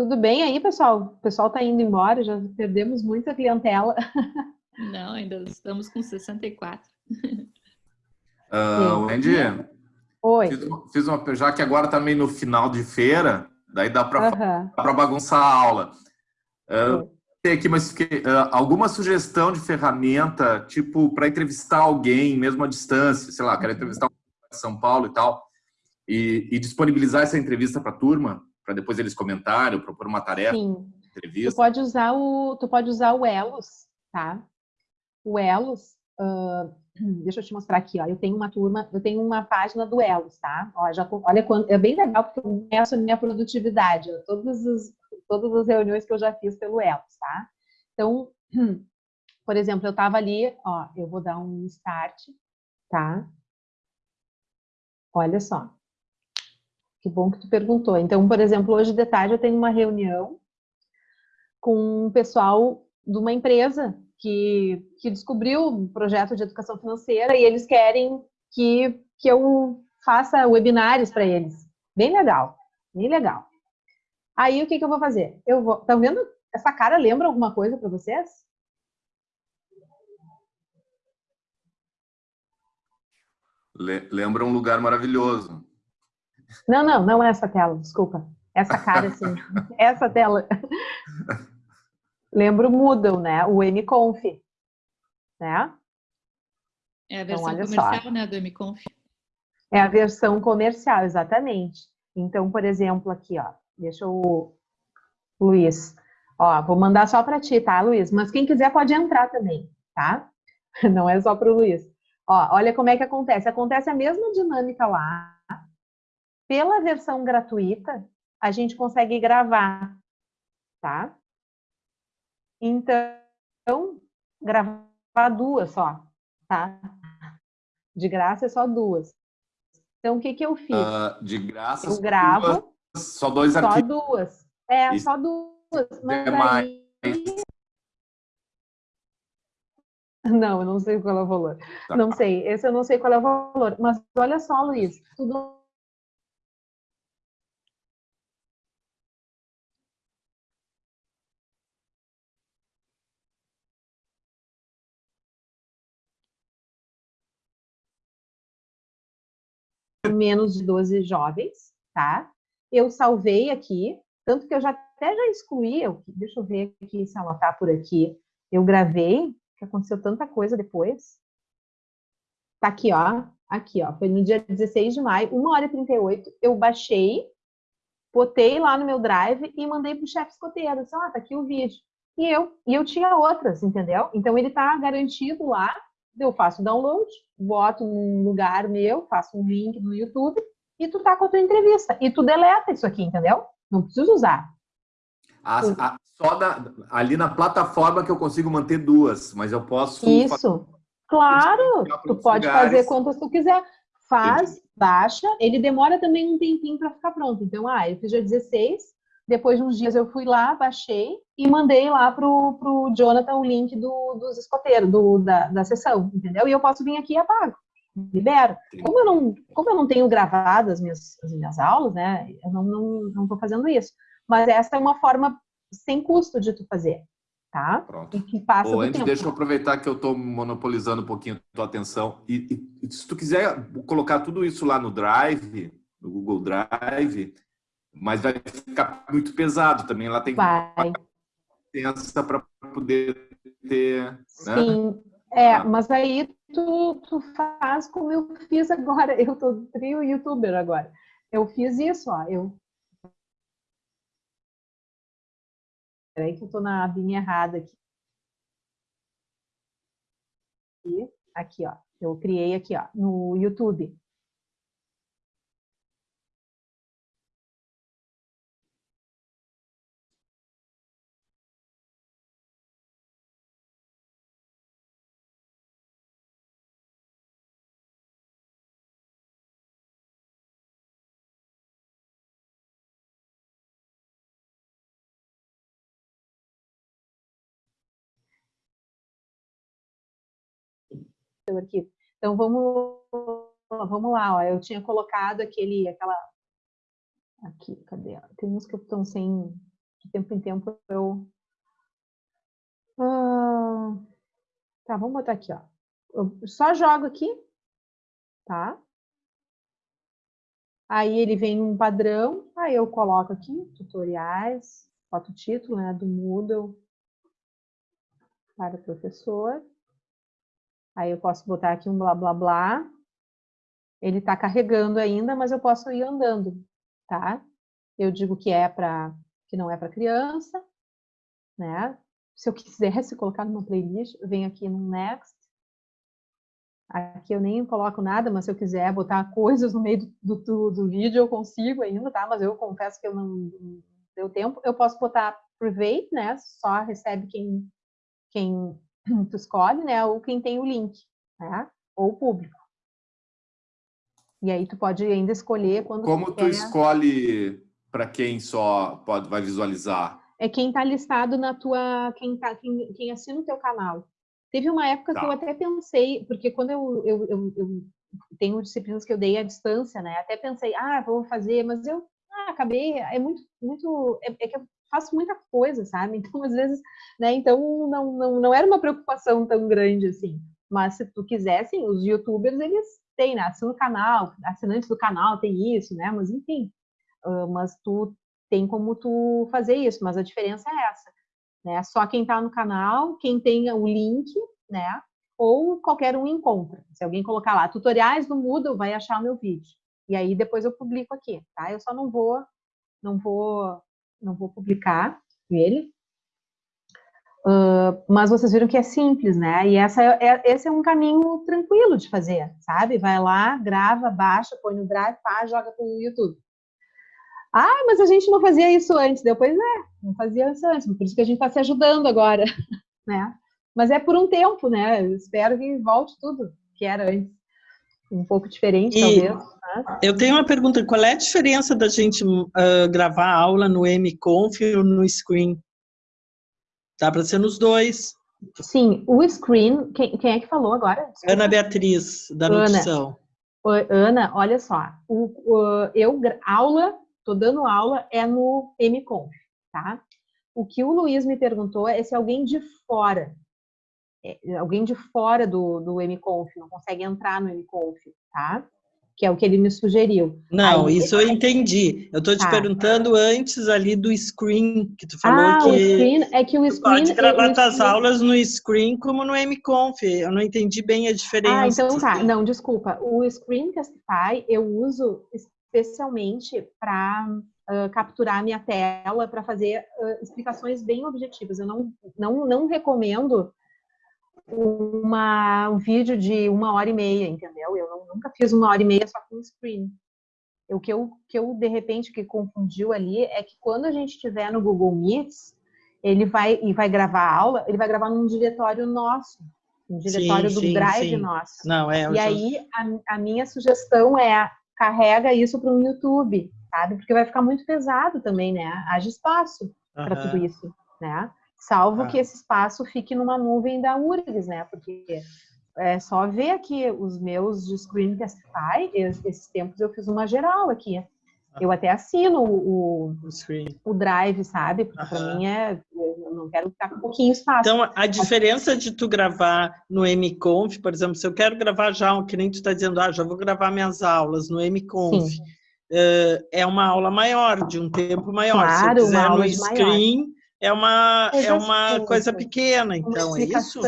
Tudo bem aí, pessoal? O pessoal tá indo embora, já perdemos muita clientela. Não, ainda estamos com 64. Ah, Wendy, Oi. fiz uma- fiz uma, já que agora tá meio no final de feira, daí dá para para bagunçar a aula. Ah, Oi. tem aqui, mas fiquei, ah, alguma sugestão de ferramenta, tipo, para entrevistar alguém, mesmo à distância, sei lá, quero entrevistar um de São Paulo e tal, e, e disponibilizar essa entrevista para a turma, para depois eles comentarem, propor uma tarefa Sim. de Tu entrevista. pode usar o, tu pode usar o Elos, tá? O Elos, uh, deixa eu te mostrar aqui, ó, eu tenho uma turma, eu tenho uma página do Elos, tá? Ó, já, olha, quando, é bem legal porque eu meço a minha produtividade, ó, todas, as, todas as reuniões que eu já fiz pelo Elos, tá? Então, por exemplo, eu estava ali, ó, eu vou dar um start, tá? Olha só. Que bom que tu perguntou. Então, por exemplo, hoje de tarde eu tenho uma reunião com um pessoal de uma empresa que, que descobriu um projeto de educação financeira e eles querem que, que eu faça webinários para eles. Bem legal, bem legal. Aí, o que, que eu vou fazer? Eu vou... Estão vendo? Essa cara lembra alguma coisa para vocês? Lembra um lugar maravilhoso. Não, não, não essa tela, desculpa. Essa cara, assim. essa tela. Lembra o Moodle, né? O MConf, né? É a então, versão então, comercial, só. né, do MConf. É a versão comercial, exatamente. Então, por exemplo, aqui, ó, deixa o Luiz. Ó, vou mandar só para ti, tá, Luiz? Mas quem quiser pode entrar também, tá? Não é só para o Luiz. Ó, olha como é que acontece. Acontece a mesma dinâmica lá. Pela versão gratuita, a gente consegue gravar, tá? Então, gravar duas só, tá? De graça é só duas. Então, o que que eu fiz? Uh, de graça, eu gravo duas, só dois só arquivos. Só duas. É, Isso. só duas. Mas é mais. Aí... Não, eu não sei qual é o valor. Tá. Não sei, esse eu não sei qual é o valor. Mas olha só, Luiz, tudo menos de 12 jovens, tá? Eu salvei aqui, tanto que eu já até já excluí, eu, deixa eu ver aqui se anotar por aqui. Eu gravei, que aconteceu tanta coisa depois. Tá aqui, ó. Aqui, ó. Foi no dia 16 de maio, 1 hora e 38. Eu baixei, botei lá no meu drive e mandei pro chefe escoteiro. Disse, ah, tá aqui o vídeo. E eu, e eu tinha outras, entendeu? Então ele tá garantido lá eu faço download, boto num lugar meu, faço um link no YouTube e tu tá com a tua entrevista. E tu deleta isso aqui, entendeu? Não preciso usar. A, a, só da, ali na plataforma que eu consigo manter duas, mas eu posso... Isso, claro, tu pode lugares. fazer quantas tu quiser. Faz, Entendi. baixa, ele demora também um tempinho para ficar pronto. Então, ah, eu fiz dia 16, depois de uns dias eu fui lá, baixei e mandei lá pro, pro Jonathan o link do, dos escoteiros, do, da, da sessão, entendeu? E eu posso vir aqui e apago, libero. Como eu não, como eu não tenho gravado as minhas, as minhas aulas, né, eu não, não, não tô fazendo isso. Mas essa é uma forma sem custo de tu fazer, tá? Pronto. E que passa Ô, antes, deixa eu aproveitar que eu estou monopolizando um pouquinho a tua atenção. E, e, se tu quiser colocar tudo isso lá no Drive, no Google Drive, mas vai ficar muito pesado também. Ela tem vai. licença para poder ter. Né? Sim, né? é, ah. mas aí tu, tu faz como eu fiz agora. Eu tô trio youtuber agora. Eu fiz isso, ó. Eu Peraí que eu tô na abinha errada aqui. Aqui, ó. Eu criei aqui, ó, no YouTube. Seu arquivo. Então, vamos, vamos lá, ó. eu tinha colocado aquele, aquela... Aqui, cadê? Tem uns que estão sem... De tempo em tempo eu... Ah, tá, vamos botar aqui, ó. Eu só jogo aqui, tá? Aí ele vem um padrão, aí eu coloco aqui, tutoriais, boto o título né, do Moodle para professor. Aí eu posso botar aqui um blá blá blá. Ele está carregando ainda, mas eu posso ir andando, tá? Eu digo que é para que não é para criança, né? Se eu quisesse colocar numa playlist, eu venho aqui no next, Aqui eu nem coloco nada, mas se eu quiser botar coisas no meio do, do, do vídeo, eu consigo ainda, tá? Mas eu confesso que eu não, deu tempo. Eu posso botar private, né? Só recebe quem, quem tu escolhe, né? Ou quem tem o link, né? Ou público. E aí tu pode ainda escolher quando Como tu, tu escolhe para quem só pode vai visualizar? É quem está listado na tua, quem tá, quem, quem assina o teu canal. Teve uma época tá. que eu até pensei, porque quando eu, eu, eu, eu, tenho disciplinas que eu dei à distância, né? Até pensei, ah, vou fazer, mas eu ah, acabei, é muito, muito, é, é, que eu faço muita coisa, sabe? Então, às vezes, né? Então, não, não, não era uma preocupação tão grande assim. Mas se tu quisesse, os youtubers, eles têm, né? Assina o canal, assinantes do canal tem isso, né? Mas, enfim, uh, mas tu tem como tu fazer isso, mas a diferença é essa, né? Só quem está no canal, quem tem o link, né? Ou qualquer um encontra. Se alguém colocar lá, tutoriais do Moodle, vai achar o meu vídeo. E aí depois eu publico aqui, tá? Eu só não vou, não vou, não vou publicar ele. Uh, mas vocês viram que é simples, né? E essa é, é, esse é um caminho tranquilo de fazer, sabe? Vai lá, grava, baixa, põe no Drive, pá, joga para o YouTube. Ah, mas a gente não fazia isso antes. Depois, é, não fazia isso antes. Por isso que a gente está se ajudando agora, né? Mas é por um tempo, né? Eu espero que volte tudo que era antes um pouco diferente, e talvez. Né? Eu tenho uma pergunta, qual é a diferença da gente uh, gravar aula no MConf ou no Screen? Dá para ser nos dois. Sim, o Screen, quem, quem é que falou agora? Desculpa. Ana Beatriz, da Ana. nutrição. Ana, olha só, o, o, eu, aula, tô dando aula, é no MConf, tá? O que o Luiz me perguntou é se alguém de fora é, alguém de fora do, do MConf, não consegue entrar no MConf, tá? Que é o que ele me sugeriu. Não, Aí, isso eu entendi. Eu estou te tá. perguntando antes ali do screen, que tu falou ah, que... o screen, é que o screen... pode gravar tuas aulas no screen como no MConf. Eu não entendi bem a diferença. Ah, então tá. Não, desculpa. O Screencastify eu uso especialmente para uh, capturar a minha tela, para fazer uh, explicações bem objetivas. Eu não, não, não recomendo uma, um vídeo de uma hora e meia, entendeu? Eu não, nunca fiz uma hora e meia só com screen. O que eu, que eu, de repente, que confundiu ali é que quando a gente estiver no Google Meets, ele vai, e vai gravar a aula, ele vai gravar num diretório nosso, um diretório sim, do sim, Drive sim. nosso. Não, é, e aí, a, a minha sugestão é, carrega isso para o YouTube, sabe? Porque vai ficar muito pesado também, né? Haja espaço para tudo isso, né? Salvo ah. que esse espaço fique numa nuvem da URGS, né? Porque é só ver aqui os meus de Screencastify, esses tempos eu fiz uma geral aqui. Ah. Eu até assino o, o, o Drive, sabe? Porque para mim é. Eu não quero ficar com um pouquinho espaço. Então, a diferença de tu gravar no MConf, por exemplo, se eu quero gravar já, que nem tu está dizendo, ah, já vou gravar minhas aulas no MConf, uh, é uma aula maior, de um tempo maior. Claro, se eu quiser no screen, maior é uma, é uma coisa pequena, então, é isso?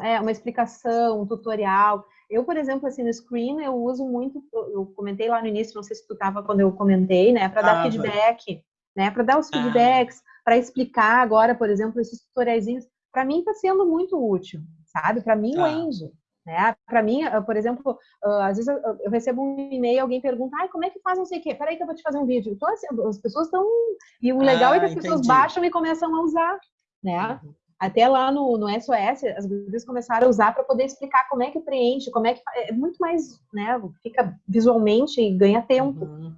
É, uma explicação, um tutorial. Eu, por exemplo, assim, no Screen, eu uso muito, eu comentei lá no início, não sei se tu estava quando eu comentei, né, para dar ah, feedback, né, para dar os feedbacks, ah. para explicar agora, por exemplo, esses tutoriais, para mim está sendo muito útil, sabe? Para mim, ah. o Engie. Né? Para mim, ah, por exemplo, ah, às vezes eu recebo um e-mail, alguém pergunta, ai, como é que faz não sei o quê? Peraí que eu vou te fazer um vídeo. Então, assim, as pessoas estão... E o legal ah, é que as entendi. pessoas baixam e começam a usar, né? Uhum. Até lá no, no SOS, as pessoas começaram a usar para poder explicar como é que preenche, como é que... É muito mais, né? Fica visualmente e ganha tempo. Uhum.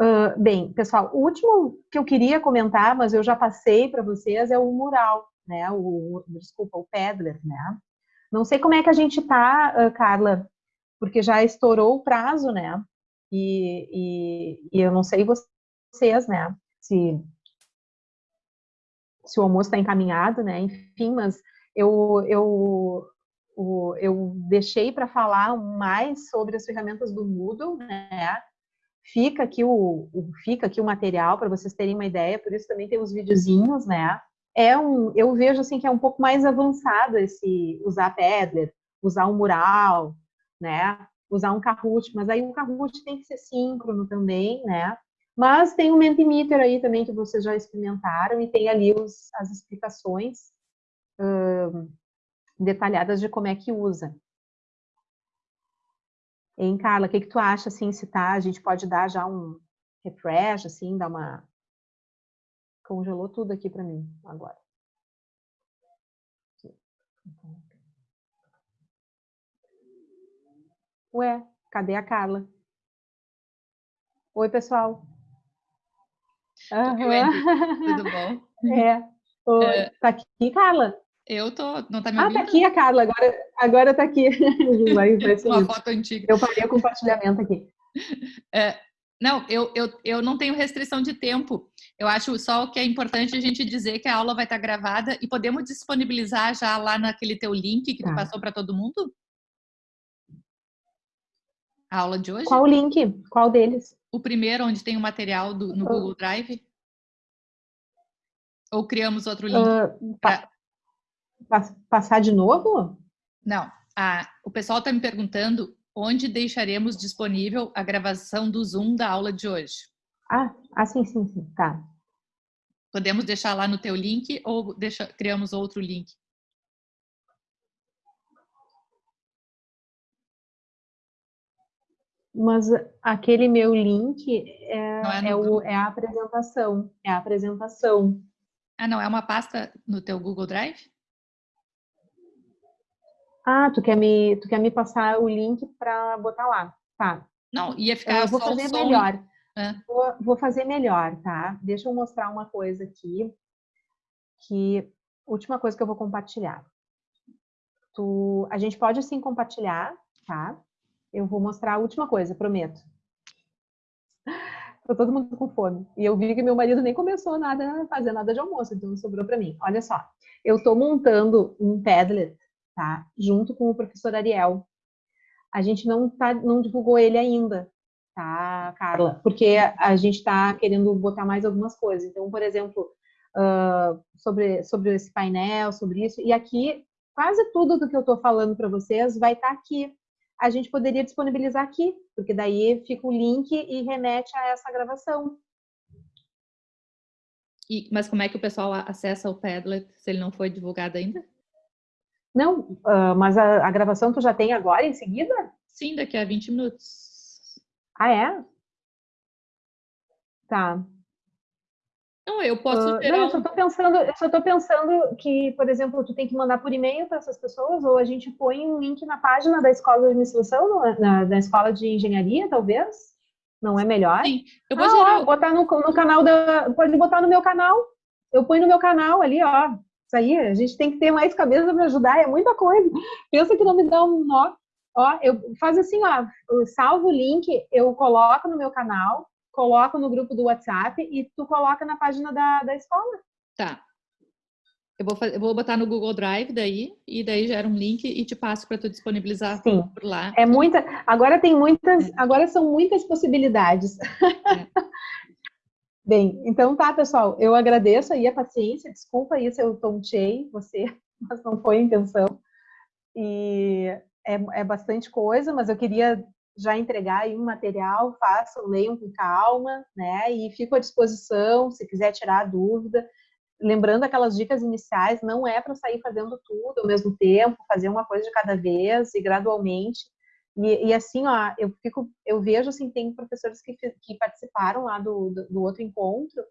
Uh, bem, pessoal, o último que eu queria comentar, mas eu já passei para vocês, é o mural, né? O, desculpa, o Pedler, né? Não sei como é que a gente tá, Carla, porque já estourou o prazo, né? E, e, e eu não sei vocês, né? Se, se o almoço está encaminhado, né? Enfim, mas eu, eu, eu deixei para falar mais sobre as ferramentas do Moodle, né? Fica aqui o, o fica aqui o material para vocês terem uma ideia, por isso também tem os videozinhos, né? É um, eu vejo assim que é um pouco mais avançado esse usar Pedler, usar um mural, né? Usar um Kahoot, mas aí o Kahoot tem que ser síncrono também, né? Mas tem o Mentimeter aí também que vocês já experimentaram e tem ali os, as explicações detalhadas de como é que usa. Hein, Carla, o que, que tu acha, assim, se tá, a gente pode dar já um refresh, assim, dar uma... Congelou tudo aqui para mim, agora. Ué, cadê a Carla? Oi, pessoal. Uhum. Tudo bom? É. Oi. É. Tá aqui, Carla? Eu tô, não tá me ouvindo? Ah, tá aqui a Carla, agora, agora tá aqui. Vai, vai Uma foto antiga. Eu parei o compartilhamento aqui. É, não, eu, eu, eu não tenho restrição de tempo. Eu acho só que é importante a gente dizer que a aula vai estar gravada e podemos disponibilizar já lá naquele teu link que tá. tu passou para todo mundo? A aula de hoje? Qual o link? Qual deles? O primeiro, onde tem o material do, no uh, Google Drive? Ou criamos outro link? Uh, pra... Passar de novo? Não. Ah, o pessoal está me perguntando onde deixaremos disponível a gravação do Zoom da aula de hoje. Ah, ah sim, sim, sim. Tá. Podemos deixar lá no teu link ou deixa, criamos outro link? Mas aquele meu link é, é, é, o, é, a apresentação. É a apresentação. Ah, não, é uma pasta no teu Google Drive? Ah, tu quer me, tu quer me passar o link para botar lá. Tá. Não, ia ficar eu vou fazer melhor. É. Vou, vou fazer melhor, tá? Deixa eu mostrar uma coisa aqui. Que última coisa que eu vou compartilhar. Tu, a gente pode sim compartilhar, tá? Eu vou mostrar a última coisa, prometo. Tô todo mundo com fome. E eu vi que meu marido nem começou nada a fazer nada de almoço, então sobrou para mim. Olha só, eu tô montando um Padlet, tá? Junto com o professor Ariel. A gente não tá, não divulgou ele ainda, tá, Carla? Porque a gente está querendo botar mais algumas coisas. Então, por exemplo, uh, sobre sobre esse painel, sobre isso. E aqui quase tudo do que eu estou falando para vocês vai estar tá aqui a gente poderia disponibilizar aqui, porque daí fica o link e remete a essa gravação. E, mas como é que o pessoal acessa o Padlet se ele não foi divulgado ainda? Não, uh, mas a, a, gravação tu já tem agora, em seguida? Sim, daqui a 20 minutos. Ah, é? Tá. Não, eu posso uh, Não, eu só tô pensando, eu só tô pensando que, por exemplo, tu tem que mandar por e-mail para essas pessoas, ou a gente põe um link na página da escola de administração, é? na, na escola de engenharia, talvez? Não é melhor? Sim, eu vou ah, gerar... ó, botar no, no canal da. Pode botar no meu canal. Eu ponho no meu canal ali, ó. Isso aí, a gente tem que ter mais cabeça para ajudar, é muita coisa. Pensa que não me dá um nó. Ó, eu faz assim, ó, eu salvo o link, eu coloco no meu canal, coloco no grupo do WhatsApp e tu coloca na página da, da escola. Tá. Eu vou, eu vou botar no Google Drive daí, e daí gera um link e te passo para tu disponibilizar Sim. por lá. É muita. Agora tem muitas. É. Agora são muitas possibilidades. É. Bem, então tá, pessoal. Eu agradeço aí a paciência. Desculpa aí se eu tontei você, mas não foi a intenção. E é, é bastante coisa, mas eu queria já entregar aí um material, façam, leiam com calma, né? E fico à disposição se quiser tirar a dúvida. Lembrando aquelas dicas iniciais, não é para sair fazendo tudo ao mesmo tempo, fazer uma coisa de cada vez e gradualmente. E, e assim, ó, eu fico, eu vejo assim, tem professores que, que participaram lá do, do, do outro encontro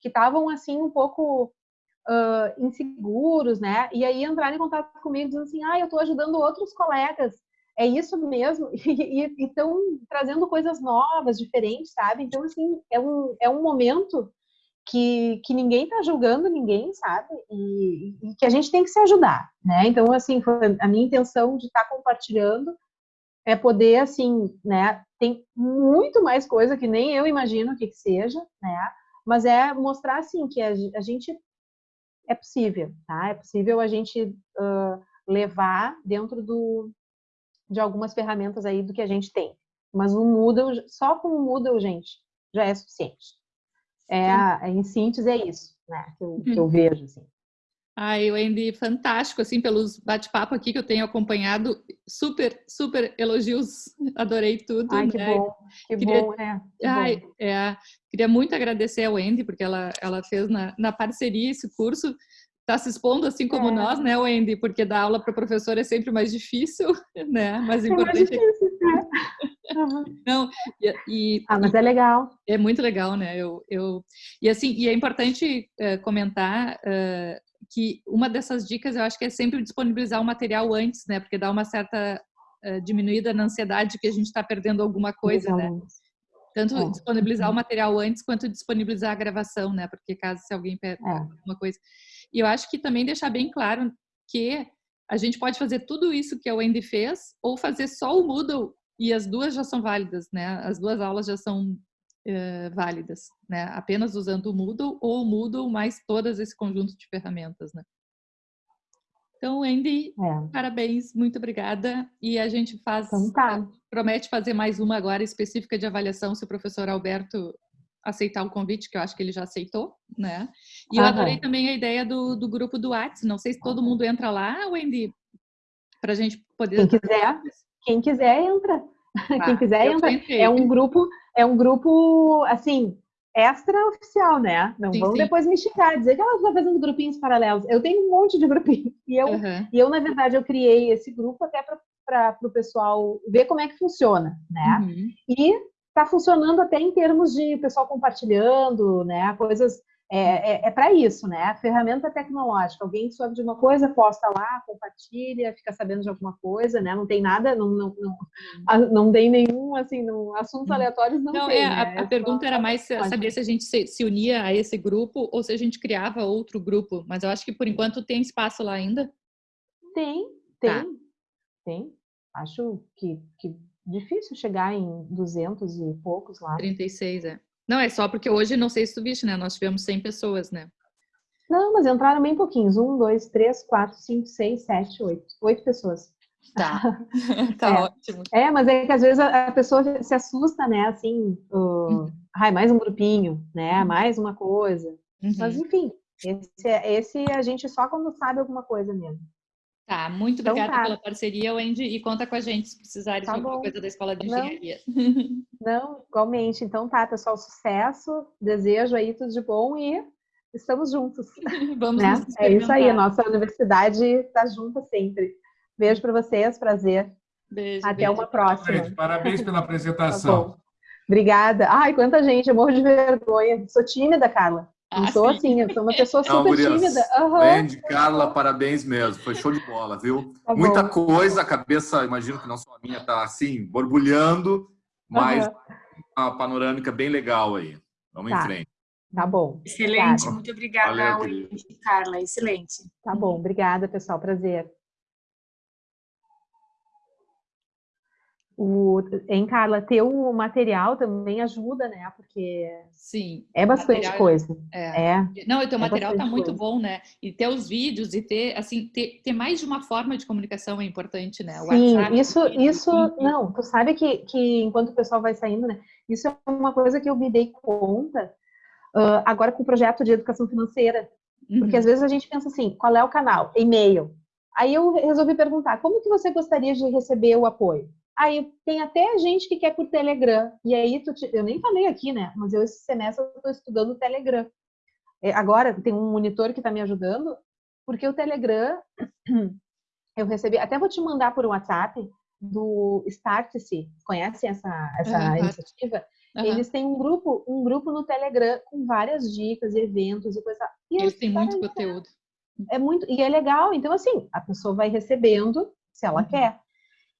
que estavam assim um pouco uh, inseguros, né? E aí entraram em contato comigo dizendo assim, ah, eu estou ajudando outros colegas é isso mesmo, e estão trazendo coisas novas, diferentes, sabe? Então, assim, é um, é um momento que, que ninguém está julgando ninguém, sabe? E, e, que a gente tem que se ajudar, né? Então, assim, a minha intenção de estar tá compartilhando é poder, assim, né? Tem muito mais coisa que nem eu imagino o que, que seja, né? Mas é mostrar, assim, que a, a gente é possível, tá? É possível a gente uh, levar dentro do, de algumas ferramentas aí do que a gente tem. Mas o Moodle, só com o Moodle, gente, já é suficiente. É, em síntese, é isso, né, que eu, que eu uhum. vejo, assim. Ai, Wendy, fantástico, assim, pelos bate-papo aqui que eu tenho acompanhado, super, super elogios, adorei tudo. Ai, que né? bom, que queria, bom, é. Que ai, bom. É, queria muito agradecer a Wendy, porque ela, ela fez na, na parceria esse curso, está se expondo assim como é. nós, né, Wendy? Porque dar aula para professor é sempre mais difícil, né? Mas o importante é, mais difícil, Uhum. Não, e, e- Ah, mas é legal. é muito legal, né? Eu, eu, e assim, e é importante eh, comentar eh, que uma dessas dicas eu acho que é sempre disponibilizar o material antes, né? Porque dá uma certa eh, diminuída na ansiedade que a gente está perdendo alguma coisa, né? alunos. Tanto É. disponibilizar o material antes quanto disponibilizar a gravação, né? Porque caso se alguém perde É. alguma coisa. E eu acho que também deixar bem claro que a gente pode fazer tudo isso que a Wendy fez ou fazer só o Moodle e as duas já são válidas, né? As duas aulas já são eh, válidas, né? Apenas usando o Moodle ou o Moodle mais todas esse conjunto de ferramentas, né? Então, Wendy, É. parabéns, muito obrigada. E a gente faz Então tá. promete fazer mais uma agora específica de avaliação se o professor Alberto aceitar o convite, que eu acho que ele já aceitou, né? E eu adorei também a ideia do, do grupo do Whats. Não sei se todo mundo entra lá, Wendy, para a gente poder... Quem quiser, quem quiser entra. Tá, Quem quiser entra. É um grupo, é um grupo assim, extraoficial, né? Não Sim, vão sim. depois me xingar, dizer que ela está fazendo grupinhos paralelos. Eu tenho um monte de grupinhos. E eu, Aham, e eu na verdade, eu criei esse grupo até para o pessoal ver como é que funciona, né? uhum. E está funcionando até em termos de pessoal compartilhando, né? Coisas. É, é, para isso, né? Ferramenta tecnológica. Alguém soube de uma coisa, posta lá, compartilha, fica sabendo de alguma coisa, né? Não tem nada, não, não, não, a- não tem nenhum, assim, não, assuntos aleatórios não, Uhum. Não, tem, é, né? a, a só- pergunta era mais saber se a gente se, se unia a esse grupo ou se a gente criava outro grupo. Mas eu acho que por enquanto tem espaço lá ainda. Tem, tem, Tá. tem. Acho que, que difícil chegar em 200 e poucos lá. 36, é. Não, é só porque hoje, não sei se tu viste, né? Nós tivemos 100 pessoas, né? Não, mas entraram bem pouquinhos. Um, dois, três, quatro, cinco, seis, sete, oito. Oito pessoas. Tá. tá É. ótimo. É, mas é que às vezes a pessoa se assusta, né? Assim, Uhum. uh, ai, mais um grupinho, né? Mais uma coisa. Mas Uhum. enfim, esse, é- esse a gente só quando sabe alguma coisa mesmo. Tá, muito Então obrigada tá. pela parceria, Wendy, e conta com a gente se precisarem Tá de alguma bom. coisa da Escola de Não. Engenharia. Não, igualmente. Então tá, pessoal, sucesso. Desejo aí tudo de bom e estamos juntos. Vamos né? nos É isso aí, nossa universidade está junta sempre. Beijo para vocês, prazer. Beijo, Até beijo. uma próxima. Gente, parabéns pela Tá apresentação. bom. Obrigada. Ai, quanta gente, eu morro de vergonha. Sou tímida, Carla. Não Ah, sou sim. assim, eu sou uma pessoa Não, super gurias. tímida. Wendy, Carla, parabéns mesmo. Foi show de bola, viu? Tá Muita bom. coisa, a cabeça, imagino que não só a minha, tá assim, borbulhando, mas Aham. uma panorâmica bem legal aí. Vamos em Tá. frente. Tá bom. Excelente, Obrigada. muito obrigada, Valeu. Carla, excelente. Tá bom. Obrigada, pessoal. Prazer. O, em Carla, ter o material também ajuda, né? Porque Sim. é bastante Material- coisa. É. É. Não, e teu É material tá muito coisa. bom, né? E ter os vídeos e ter, assim, ter, ter mais de uma forma de comunicação é importante, né? O Sim, WhatsApp, isso, vídeo, isso, link. não, tu sabe que, que enquanto o pessoal vai saindo, né, isso é uma coisa que eu me dei conta ah, agora com o projeto de educação financeira, porque Uhum. às vezes a gente pensa assim, qual é o canal? E-mail. Aí eu resolvi perguntar, como que você gostaria de receber o apoio? Aí tem até gente que quer por Telegram, e aí te- eu nem falei aqui, né, mas eu esse semestre eu estou estudando o Telegram. É, Agora tem um monitor que está me ajudando, porque o Telegram eu recebi, até vou te mandar por WhatsApp do Startse, conhecem essa, essa Aham. iniciativa? Aham. Eles têm um grupo, um grupo no Telegram com várias dicas, eventos e coisa. E Eles têm muito cara, conteúdo. É muito e é legal. Então assim, a pessoa vai recebendo se ela Uhum. quer.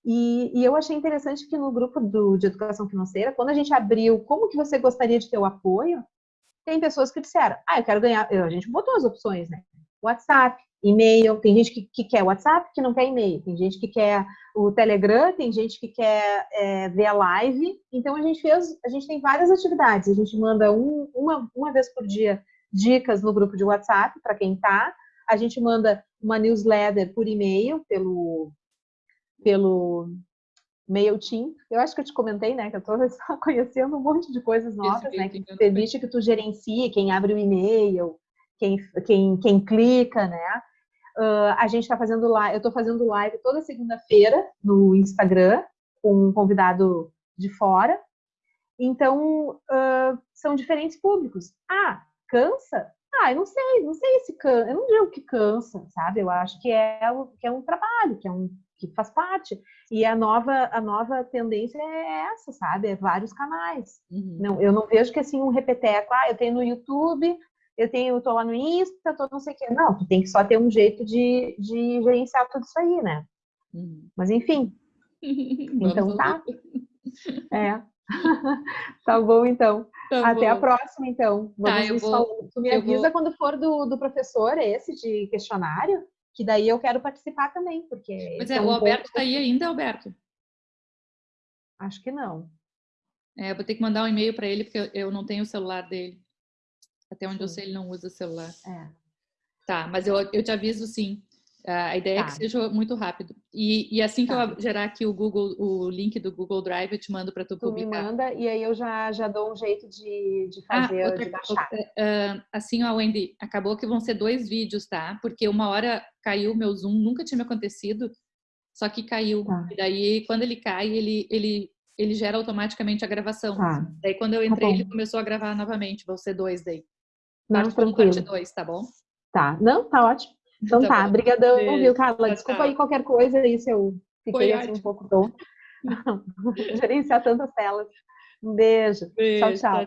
E, e eu achei interessante que no grupo do, de educação financeira, quando a gente abriu como que você gostaria de ter o apoio, tem pessoas que disseram, ah, eu quero ganhar. A gente botou as opções, né? WhatsApp, e-mail. Tem gente que, que quer WhatsApp, que não quer e-mail. Tem gente que quer o Telegram, tem gente que quer é, ver a live. Então a gente fez, a gente tem várias atividades. A gente manda um- uma, uma vez por dia dicas no grupo de WhatsApp para quem tá. A gente manda uma newsletter por e-mail pelo pelo MailChimp. Eu acho que eu te comentei, né, que eu estou conhecendo um monte de coisas novas, né, que permite que tu gerencie quem abre o e-mail, quem, quem, quem clica, né? Ah, a gente está fazendo live, eu estou fazendo live toda segunda-feira no Instagram com um convidado de fora. Então, ah, são diferentes públicos. Ah, cansa? Ah, eu não sei, não sei se cansa, eu não digo que cansa, sabe? Eu acho que é, que é um trabalho, que é um, que faz parte. E a nova, a nova tendência é essa, sabe? É vários canais. Uhum. Não, eu não vejo que assim um repeteco, ah, eu tenho no YouTube, eu tenho, eu tô lá no Insta, tô não sei o quê. Não, tu tem que só ter um jeito de, de gerenciar tudo isso aí, né? Uhum. Mas enfim, então tá. É. tá bom, então. Tá Até a bom. próxima, então. Tá, Vamos eu nos vou- falando. Tu me eu avisa vou- quando for do, do professor esse de questionário, que daí eu quero participar também, porque. Pois esse é, o Alberto ponto- tá aí ainda, Alberto? Acho que não. É, eu vou ter que mandar um e-mail para ele, porque eu, eu não tenho o celular dele. Até onde eu Sim. sei, ele não usa celular. É. Tá, mas eu, eu te aviso sim. Ah, A ideia é que Tá. seja muito rápido. E, e assim que Tá. eu gerar aqui o Google, o link do Google Drive, eu te mando para tu Tu me publicar. manda e aí eu já, já dou um jeito de, de Ah, fazer, outra de baixar. ah, assim, ó, Wendy, acabou que vão ser dois vídeos, tá? Porque uma hora caiu o meu Zoom, nunca tinha me acontecido, só que caiu. Tá. E daí, quando ele cai, ele, ele, ele gera automaticamente a gravação. Tá. Daí, quando eu Tá entrei, ele começou a gravar novamente. Vão ser dois daí. Não, Parte 1, parte tranquilo. 2, tá bom? Tá. Não, tá ótimo. Então Tá tá. bom. Obrigadão, Beijo. viu, Carla? Tchau, Desculpa tchau. aí qualquer coisa aí se eu Foi fiquei assim um ótimo. pouco tonta. Gerenciar tantas telas. Um beijo. Beijo, tchau. tchau.